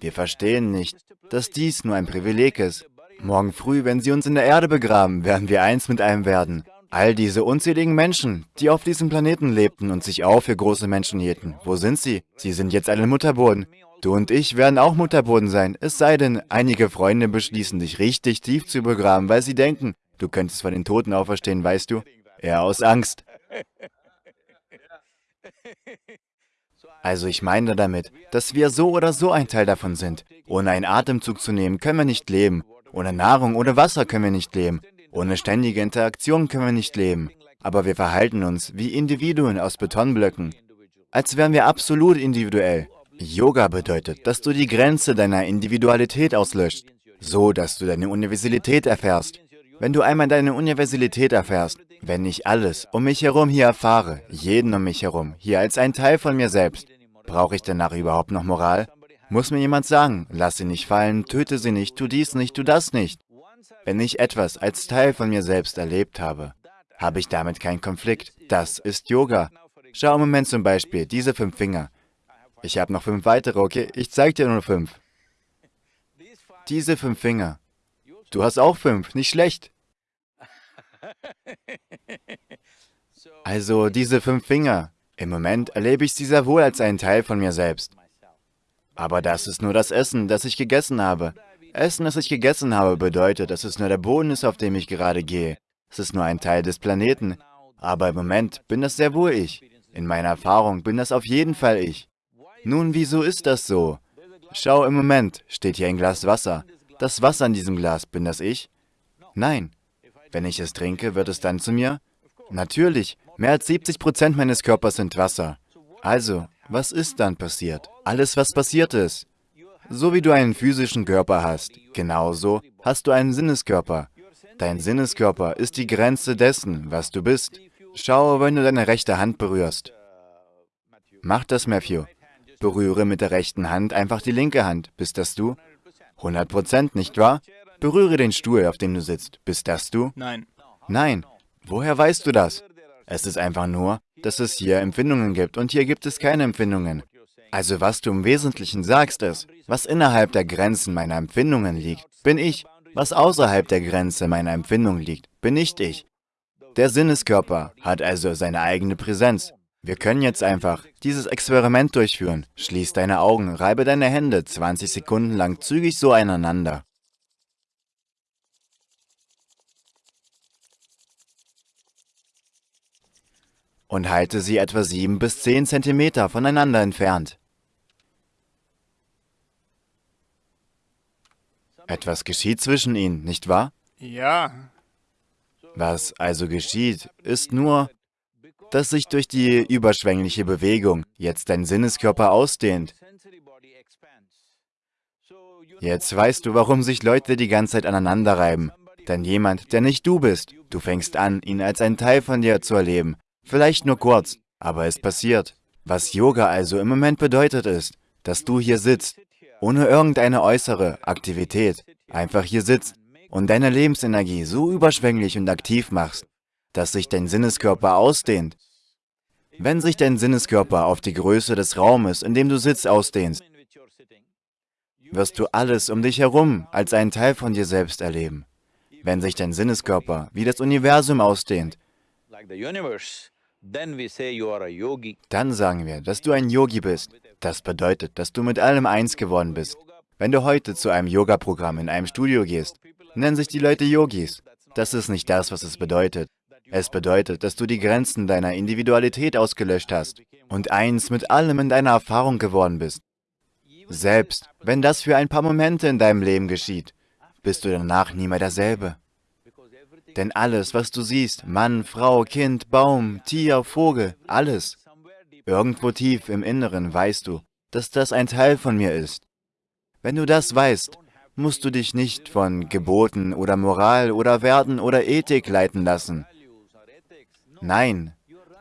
Wir verstehen nicht, dass dies nur ein Privileg ist. Morgen früh, wenn sie uns in der Erde begraben, werden wir eins mit einem werden. All diese unzähligen Menschen, die auf diesem Planeten lebten und sich auch für große Menschen hielten, wo sind sie? Sie sind jetzt alle Mutterboden. Du und ich werden auch Mutterboden sein, es sei denn, einige Freunde beschließen, dich richtig tief zu begraben, weil sie denken, du könntest von den Toten auferstehen, weißt du? Eher aus Angst. Also ich meine damit, dass wir so oder so ein Teil davon sind. Ohne einen Atemzug zu nehmen, können wir nicht leben. Ohne Nahrung oder Wasser können wir nicht leben. Ohne ständige Interaktion können wir nicht leben. Aber wir verhalten uns wie Individuen aus Betonblöcken, als wären wir absolut individuell. Yoga bedeutet, dass du die Grenze deiner Individualität auslöscht, so dass du deine Universalität erfährst. Wenn du einmal deine Universalität erfährst, wenn ich alles um mich herum hier erfahre, jeden um mich herum, hier als ein Teil von mir selbst, brauche ich danach überhaupt noch Moral? Muss mir jemand sagen, lass sie nicht fallen, töte sie nicht, tu dies nicht, tu das nicht. Wenn ich etwas als Teil von mir selbst erlebt habe, habe ich damit keinen Konflikt. Das ist Yoga. Schau im Moment zum Beispiel, diese fünf Finger. Ich habe noch fünf weitere, okay? Ich zeige dir nur fünf. Diese fünf Finger. Du hast auch fünf, nicht schlecht. Also diese fünf Finger. Im Moment erlebe ich sie sehr wohl als einen Teil von mir selbst. Aber das ist nur das Essen, das ich gegessen habe. Essen, das ich gegessen habe, bedeutet, dass es nur der Boden ist, auf dem ich gerade gehe. Es ist nur ein Teil des Planeten. Aber im Moment bin das sehr wohl ich. In meiner Erfahrung bin das auf jeden Fall ich. Nun, wieso ist das so? Schau, im Moment steht hier ein Glas Wasser. Das Wasser in diesem Glas, bin das ich? Nein. Wenn ich es trinke, wird es dann zu mir? Natürlich, mehr als 70 Prozent meines Körpers sind Wasser. Also, was ist dann passiert? Alles, was passiert ist. So wie du einen physischen Körper hast, genauso hast du einen Sinneskörper. Dein Sinneskörper ist die Grenze dessen, was du bist. Schau, wenn du deine rechte Hand berührst. Mach das, Matthew. Berühre mit der rechten Hand einfach die linke Hand. Bist das du? 100 Prozent, nicht wahr? Berühre den Stuhl, auf dem du sitzt. Bist das du? Nein. Nein. Woher weißt du das? Es ist einfach nur, dass es hier Empfindungen gibt und hier gibt es keine Empfindungen. Also was du im Wesentlichen sagst ist, was innerhalb der Grenzen meiner Empfindungen liegt, bin ich. Was außerhalb der Grenze meiner Empfindung liegt, bin nicht ich. Der Sinneskörper hat also seine eigene Präsenz. Wir können jetzt einfach dieses Experiment durchführen. Schließ deine Augen, reibe deine Hände 20 Sekunden lang zügig so aneinander. Und halte sie etwa 7 bis 10 Zentimeter voneinander entfernt. Etwas geschieht zwischen ihnen, nicht wahr? Ja. Was also geschieht, ist nur, dass sich durch die überschwängliche Bewegung jetzt dein Sinneskörper ausdehnt. Jetzt weißt du, warum sich Leute die ganze Zeit aneinander reiben. Denn jemand, der nicht du bist, du fängst an, ihn als einen Teil von dir zu erleben. Vielleicht nur kurz, aber es passiert. Was Yoga also im Moment bedeutet ist, dass du hier sitzt ohne irgendeine äußere Aktivität, einfach hier sitzt und deine Lebensenergie so überschwänglich und aktiv machst, dass sich dein Sinneskörper ausdehnt. Wenn sich dein Sinneskörper auf die Größe des Raumes, in dem du sitzt, ausdehnst, wirst du alles um dich herum als einen Teil von dir selbst erleben. Wenn sich dein Sinneskörper wie das Universum ausdehnt, dann sagen wir, dass du ein Yogi bist. Das bedeutet, dass du mit allem eins geworden bist. Wenn du heute zu einem Yoga-Programm in einem Studio gehst, nennen sich die Leute Yogis. Das ist nicht das, was es bedeutet. Es bedeutet, dass du die Grenzen deiner Individualität ausgelöscht hast und eins mit allem in deiner Erfahrung geworden bist. Selbst wenn das für ein paar Momente in deinem Leben geschieht, bist du danach nie mehr derselbe. Denn alles, was du siehst, Mann, Frau, Kind, Baum, Tier, Vogel, alles, irgendwo tief im Inneren weißt du, dass das ein Teil von mir ist. Wenn du das weißt, musst du dich nicht von Geboten oder Moral oder Werten oder Ethik leiten lassen. Nein,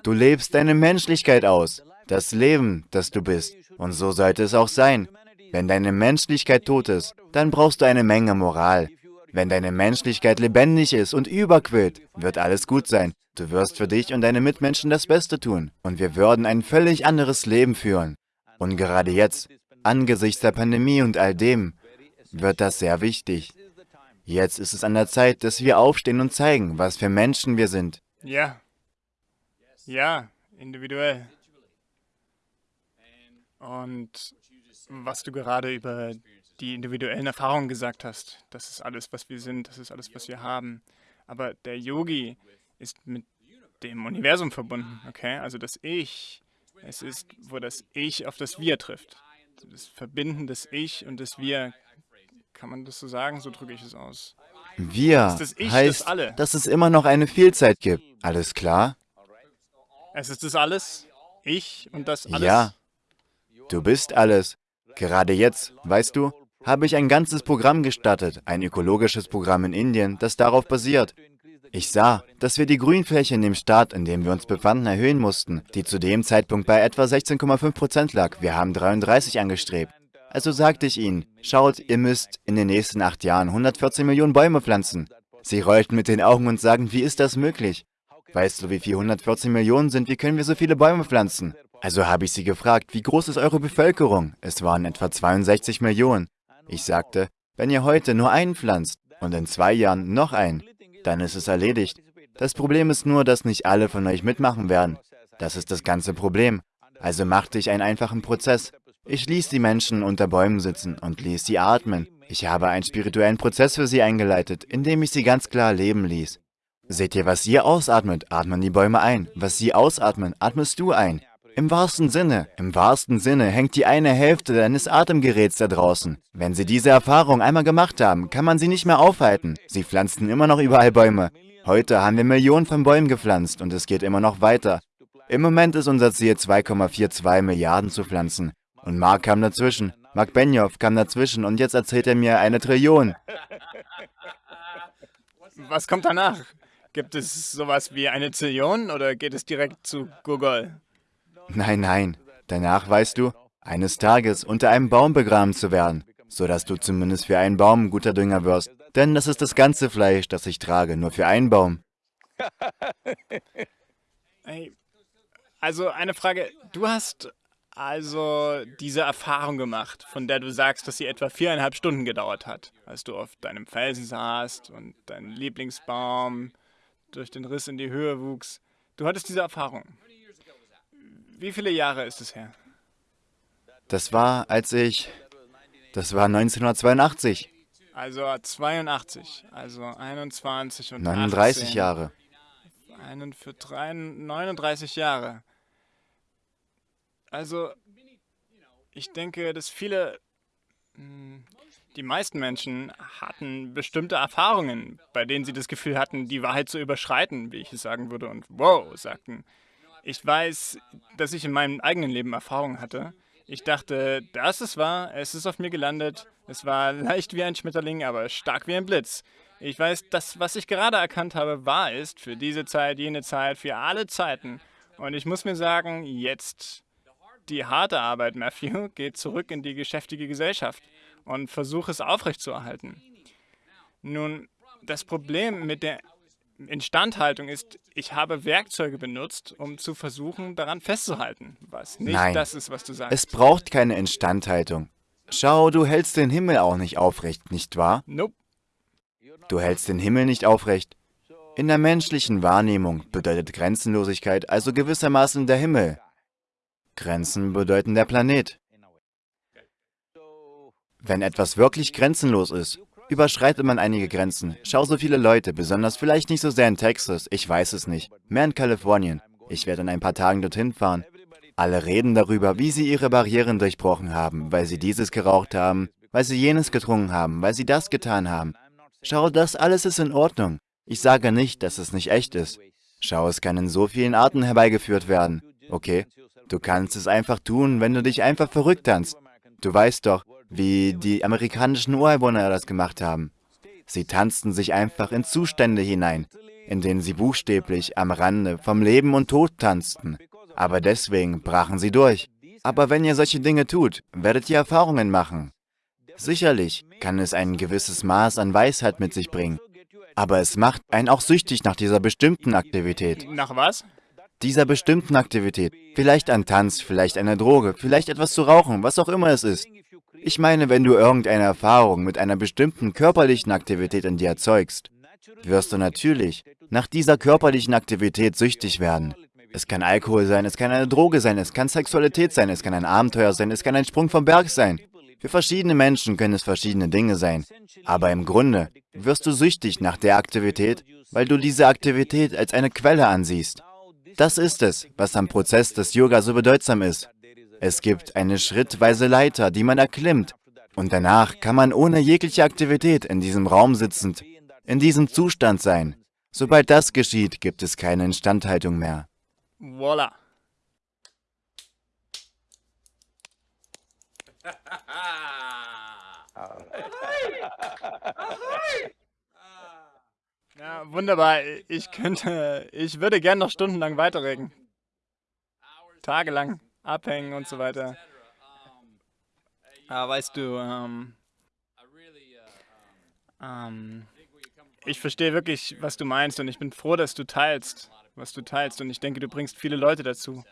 du lebst deine Menschlichkeit aus, das Leben, das du bist. Und so sollte es auch sein. Wenn deine Menschlichkeit tot ist, dann brauchst du eine Menge Moral. Wenn deine Menschlichkeit lebendig ist und überquillt, wird alles gut sein. Du wirst für dich und deine Mitmenschen das Beste tun. Und wir würden ein völlig anderes Leben führen. Und gerade jetzt, angesichts der Pandemie und all dem, wird das sehr wichtig. Jetzt ist es an der Zeit, dass wir aufstehen und zeigen, was für Menschen wir sind. Ja. Ja, individuell. Und was du gerade über die individuellen Erfahrungen gesagt hast, das ist alles, was wir sind, das ist alles, was wir haben. Aber der Yogi ist mit dem Universum verbunden, okay? Also das Ich, es ist, wo das Ich auf das Wir trifft. Das Verbinden des Ich und des Wir, kann man das so sagen? So drücke ich es aus. Wir das ich, heißt, das dass es immer noch eine Vielzeit gibt. Alles klar? Es ist das Alles, ich und das Alles. Ja, du bist alles. Gerade jetzt, weißt du, habe ich ein ganzes Programm gestartet, ein ökologisches Programm in Indien, das darauf basiert. Ich sah, dass wir die Grünfläche in dem Staat, in dem wir uns befanden, erhöhen mussten, die zu dem Zeitpunkt bei etwa 16,5 Prozent lag. Wir haben 33 angestrebt. Also sagte ich ihnen, schaut, ihr müsst in den nächsten acht Jahren 114 Millionen Bäume pflanzen. Sie rollten mit den Augen und sagten, wie ist das möglich? Weißt du, wie viel 114 Millionen sind? Wie können wir so viele Bäume pflanzen? Also habe ich sie gefragt, wie groß ist eure Bevölkerung? Es waren etwa 62 Millionen. Ich sagte, wenn ihr heute nur einen pflanzt und in zwei Jahren noch einen, dann ist es erledigt. Das Problem ist nur, dass nicht alle von euch mitmachen werden. Das ist das ganze Problem. Also machte ich einen einfachen Prozess. Ich ließ die Menschen unter Bäumen sitzen und ließ sie atmen. Ich habe einen spirituellen Prozess für sie eingeleitet, indem ich sie ganz klar leben ließ. Seht ihr, was ihr ausatmet, atmen die Bäume ein. Was sie ausatmen, atmest du ein. Im wahrsten Sinne, im wahrsten Sinne hängt die eine Hälfte deines Atemgeräts da draußen. Wenn Sie diese Erfahrung einmal gemacht haben, kann man sie nicht mehr aufhalten. Sie pflanzen immer noch überall Bäume. Heute haben wir Millionen von Bäumen gepflanzt und es geht immer noch weiter. Im Moment ist unser Ziel 2,42 Milliarden zu pflanzen. Und Mark kam dazwischen. Mark Benioff kam dazwischen und jetzt erzählt er mir eine Trillion. Was kommt danach? Gibt es sowas wie eine Zillion oder geht es direkt zu Google? Nein, nein. Danach weißt du, eines Tages unter einem Baum begraben zu werden, sodass du zumindest für einen Baum guter Dünger wirst. Denn das ist das ganze Fleisch, das ich trage, nur für einen Baum. Hey, also eine Frage. Du hast also diese Erfahrung gemacht, von der du sagst, dass sie etwa viereinhalb Stunden gedauert hat, als du auf deinem Felsen saßt und dein Lieblingsbaum durch den Riss in die Höhe wuchs. Du hattest diese Erfahrung. Wie viele Jahre ist es her? Das war, als ich... Das war 1982. Also 82, also 21 und 39 18. Jahre. Einen für drei, 39 Jahre. Also, ich denke, dass viele, hm, die meisten Menschen hatten bestimmte Erfahrungen, bei denen sie das Gefühl hatten, die Wahrheit zu überschreiten, wie ich es sagen würde, und wow, sagten. Ich weiß, dass ich in meinem eigenen Leben Erfahrungen hatte. Ich dachte, das ist wahr, es ist auf mir gelandet. Es war leicht wie ein Schmetterling, aber stark wie ein Blitz. Ich weiß, dass was ich gerade erkannt habe, wahr ist für diese Zeit, jene Zeit, für alle Zeiten. Und ich muss mir sagen, jetzt die harte Arbeit, Matthew, geht zurück in die geschäftige Gesellschaft und versuche es aufrechtzuerhalten. Nun, das Problem mit der Instandhaltung ist, ich habe Werkzeuge benutzt, um zu versuchen, daran festzuhalten, was nicht Nein, das ist, was du sagst. Es braucht keine Instandhaltung. Schau, du hältst den Himmel auch nicht aufrecht, nicht wahr? Nope. Du hältst den Himmel nicht aufrecht. In der menschlichen Wahrnehmung bedeutet Grenzenlosigkeit also gewissermaßen der Himmel. Grenzen bedeuten der Planet. Wenn etwas wirklich grenzenlos ist, überschreitet man einige Grenzen. Schau so viele Leute, besonders vielleicht nicht so sehr in Texas, ich weiß es nicht, mehr in Kalifornien. Ich werde in ein paar Tagen dorthin fahren. Alle reden darüber, wie sie ihre Barrieren durchbrochen haben, weil sie dieses geraucht haben, weil sie jenes getrunken haben, weil sie das getan haben. Schau, das alles ist in Ordnung. Ich sage nicht, dass es nicht echt ist. Schau, es kann in so vielen Arten herbeigeführt werden. Okay? Du kannst es einfach tun, wenn du dich einfach verrückt tanzt. Du weißt doch, wie die amerikanischen Ureinwohner das gemacht haben. Sie tanzten sich einfach in Zustände hinein, in denen sie buchstäblich am Rande vom Leben und Tod tanzten. Aber deswegen brachen sie durch. Aber wenn ihr solche Dinge tut, werdet ihr Erfahrungen machen. Sicherlich kann es ein gewisses Maß an Weisheit mit sich bringen. Aber es macht einen auch süchtig nach dieser bestimmten Aktivität. Nach was? Dieser bestimmten Aktivität. Vielleicht ein Tanz, vielleicht eine Droge, vielleicht etwas zu rauchen, was auch immer es ist. Ich meine, wenn du irgendeine Erfahrung mit einer bestimmten körperlichen Aktivität in dir erzeugst, wirst du natürlich nach dieser körperlichen Aktivität süchtig werden. Es kann Alkohol sein, es kann eine Droge sein, es kann Sexualität sein, es kann ein Abenteuer sein, es kann ein Sprung vom Berg sein. Für verschiedene Menschen können es verschiedene Dinge sein. Aber im Grunde wirst du süchtig nach der Aktivität, weil du diese Aktivität als eine Quelle ansiehst. Das ist es, was am Prozess des Yoga so bedeutsam ist. Es gibt eine schrittweise Leiter, die man erklimmt. Und danach kann man ohne jegliche Aktivität in diesem Raum sitzend, in diesem Zustand sein. Sobald das geschieht, gibt es keine Instandhaltung mehr. Voila. Ja, wunderbar. Ich könnte, ich würde gerne noch stundenlang weiterreden. Tagelang abhängen und so weiter. Aber weißt du, ähm, ähm, ich verstehe wirklich, was du meinst und ich bin froh, dass du teilst, was du teilst. Und ich denke, du bringst viele Leute dazu.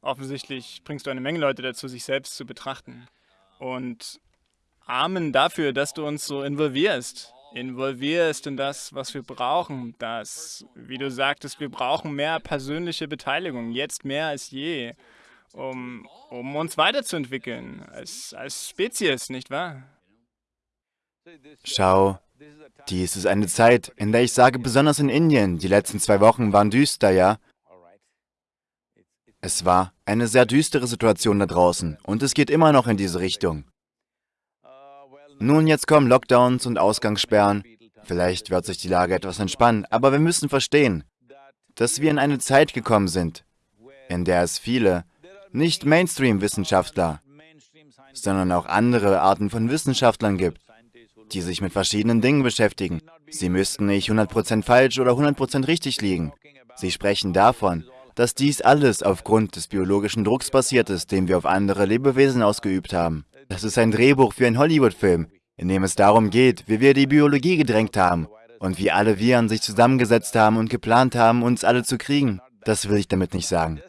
Offensichtlich bringst du eine Menge Leute dazu, sich selbst zu betrachten. Und Amen dafür, dass du uns so involvierst. Involvierst in das, was wir brauchen. Das, wie du sagtest, wir brauchen mehr persönliche Beteiligung, jetzt mehr als je, um, um uns weiterzuentwickeln, als, als Spezies, nicht wahr? Schau, dies ist eine Zeit, in der ich sage, besonders in Indien, die letzten zwei Wochen waren düster, ja? Es war eine sehr düstere Situation da draußen und es geht immer noch in diese Richtung. Nun, jetzt kommen Lockdowns und Ausgangssperren. Vielleicht wird sich die Lage etwas entspannen, aber wir müssen verstehen, dass wir in eine Zeit gekommen sind, in der es viele, nicht Mainstream-Wissenschaftler, sondern auch andere Arten von Wissenschaftlern gibt, die sich mit verschiedenen Dingen beschäftigen. Sie müssten nicht 100% falsch oder 100% richtig liegen. Sie sprechen davon, dass dies alles aufgrund des biologischen Drucks passiert ist, den wir auf andere Lebewesen ausgeübt haben. Das ist ein Drehbuch für einen Hollywood-Film, in dem es darum geht, wie wir die Biologie gedrängt haben und wie alle Viren sich zusammengesetzt haben und geplant haben, uns alle zu kriegen. Das will ich damit nicht sagen.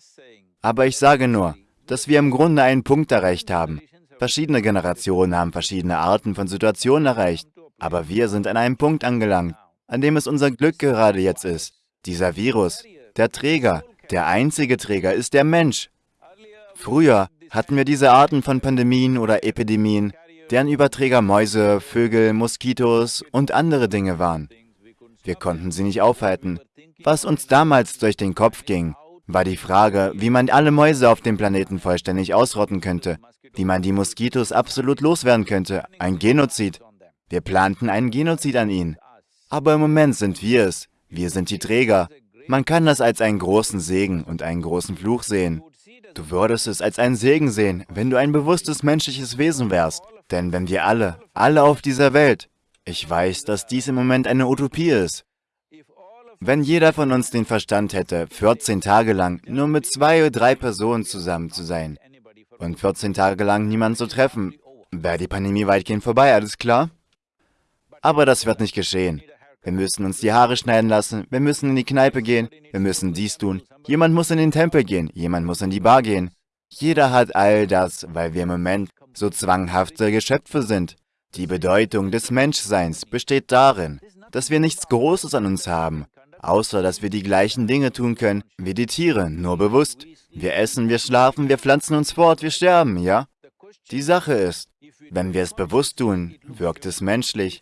Aber ich sage nur, dass wir im Grunde einen Punkt erreicht haben. Verschiedene Generationen haben verschiedene Arten von Situationen erreicht, aber wir sind an einem Punkt angelangt, an dem es unser Glück gerade jetzt ist. Dieser Virus, der Träger, der einzige Träger ist der Mensch. Früher hatten wir diese Arten von Pandemien oder Epidemien, deren Überträger Mäuse, Vögel, Moskitos und andere Dinge waren. Wir konnten sie nicht aufhalten. Was uns damals durch den Kopf ging, war die Frage, wie man alle Mäuse auf dem Planeten vollständig ausrotten könnte, wie man die Moskitos absolut loswerden könnte, ein Genozid. Wir planten einen Genozid an ihnen. Aber im Moment sind wir es. Wir sind die Träger. Man kann das als einen großen Segen und einen großen Fluch sehen. Du würdest es als einen Segen sehen, wenn du ein bewusstes menschliches Wesen wärst. Denn wenn wir alle, alle auf dieser Welt, ich weiß, dass dies im Moment eine Utopie ist, wenn jeder von uns den Verstand hätte, 14 Tage lang nur mit zwei oder drei Personen zusammen zu sein und 14 Tage lang niemanden zu treffen, wäre die Pandemie weitgehend vorbei, alles klar? Aber das wird nicht geschehen. Wir müssen uns die Haare schneiden lassen, wir müssen in die Kneipe gehen, wir müssen dies tun. Jemand muss in den Tempel gehen, jemand muss in die Bar gehen. Jeder hat all das, weil wir im Moment so zwanghafte Geschöpfe sind. Die Bedeutung des Menschseins besteht darin, dass wir nichts Großes an uns haben, außer dass wir die gleichen Dinge tun können wie die Tiere, nur bewusst. Wir essen, wir schlafen, wir pflanzen uns fort, wir sterben, ja? Die Sache ist, wenn wir es bewusst tun, wirkt es menschlich.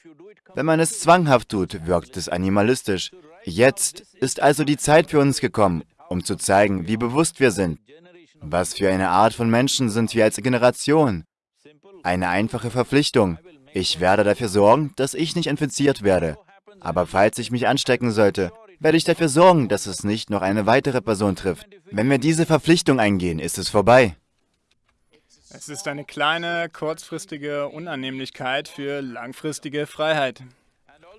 Wenn man es zwanghaft tut, wirkt es animalistisch. Jetzt ist also die Zeit für uns gekommen, um zu zeigen, wie bewusst wir sind. Was für eine Art von Menschen sind wir als Generation? Eine einfache Verpflichtung. Ich werde dafür sorgen, dass ich nicht infiziert werde. Aber falls ich mich anstecken sollte, werde ich dafür sorgen, dass es nicht noch eine weitere Person trifft. Wenn wir diese Verpflichtung eingehen, ist es vorbei. Es ist eine kleine, kurzfristige Unannehmlichkeit für langfristige Freiheit.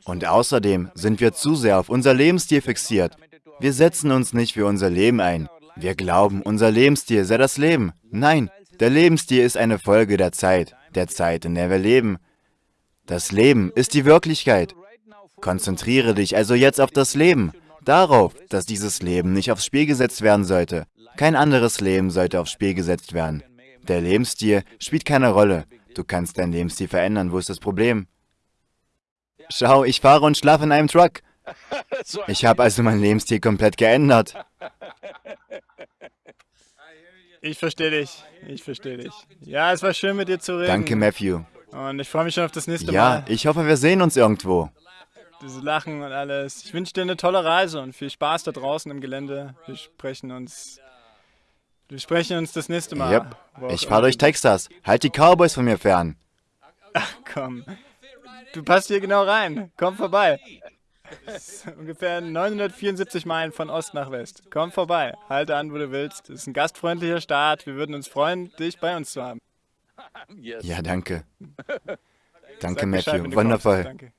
Und außerdem sind wir zu sehr auf unser Lebensstil fixiert. Wir setzen uns nicht für unser Leben ein. Wir glauben, unser Lebensstil sei das Leben. Nein, der Lebensstil ist eine Folge der Zeit, der Zeit, in der wir leben. Das Leben ist die Wirklichkeit. Konzentriere dich also jetzt auf das Leben, darauf, dass dieses Leben nicht aufs Spiel gesetzt werden sollte. Kein anderes Leben sollte aufs Spiel gesetzt werden. Der Lebensstil spielt keine Rolle. Du kannst deinen Lebensstil verändern. Wo ist das Problem? Schau, ich fahre und schlafe in einem Truck. Ich habe also meinen Lebensstil komplett geändert. Ich verstehe dich. Ich verstehe dich. Ja, es war schön mit dir zu reden. Danke, Matthew. Und ich freue mich schon auf das nächste Mal. Ja, ich hoffe, wir sehen uns irgendwo. Dieses Lachen und alles. Ich wünsche dir eine tolle Reise und viel Spaß da draußen im Gelände. Wir sprechen uns. Wir sprechen uns das nächste Mal. Yep. Ich fahre durch Texas. Halt die Cowboys von mir fern. Ach komm. Du passt hier genau rein. Komm vorbei. ungefähr 974 Meilen von Ost nach West. Komm vorbei. Halte an, wo du willst. Es ist ein gastfreundlicher Staat. Wir würden uns freuen, dich bei uns zu haben. Ja, danke. Danke, Matthew. Wundervoll. Danke.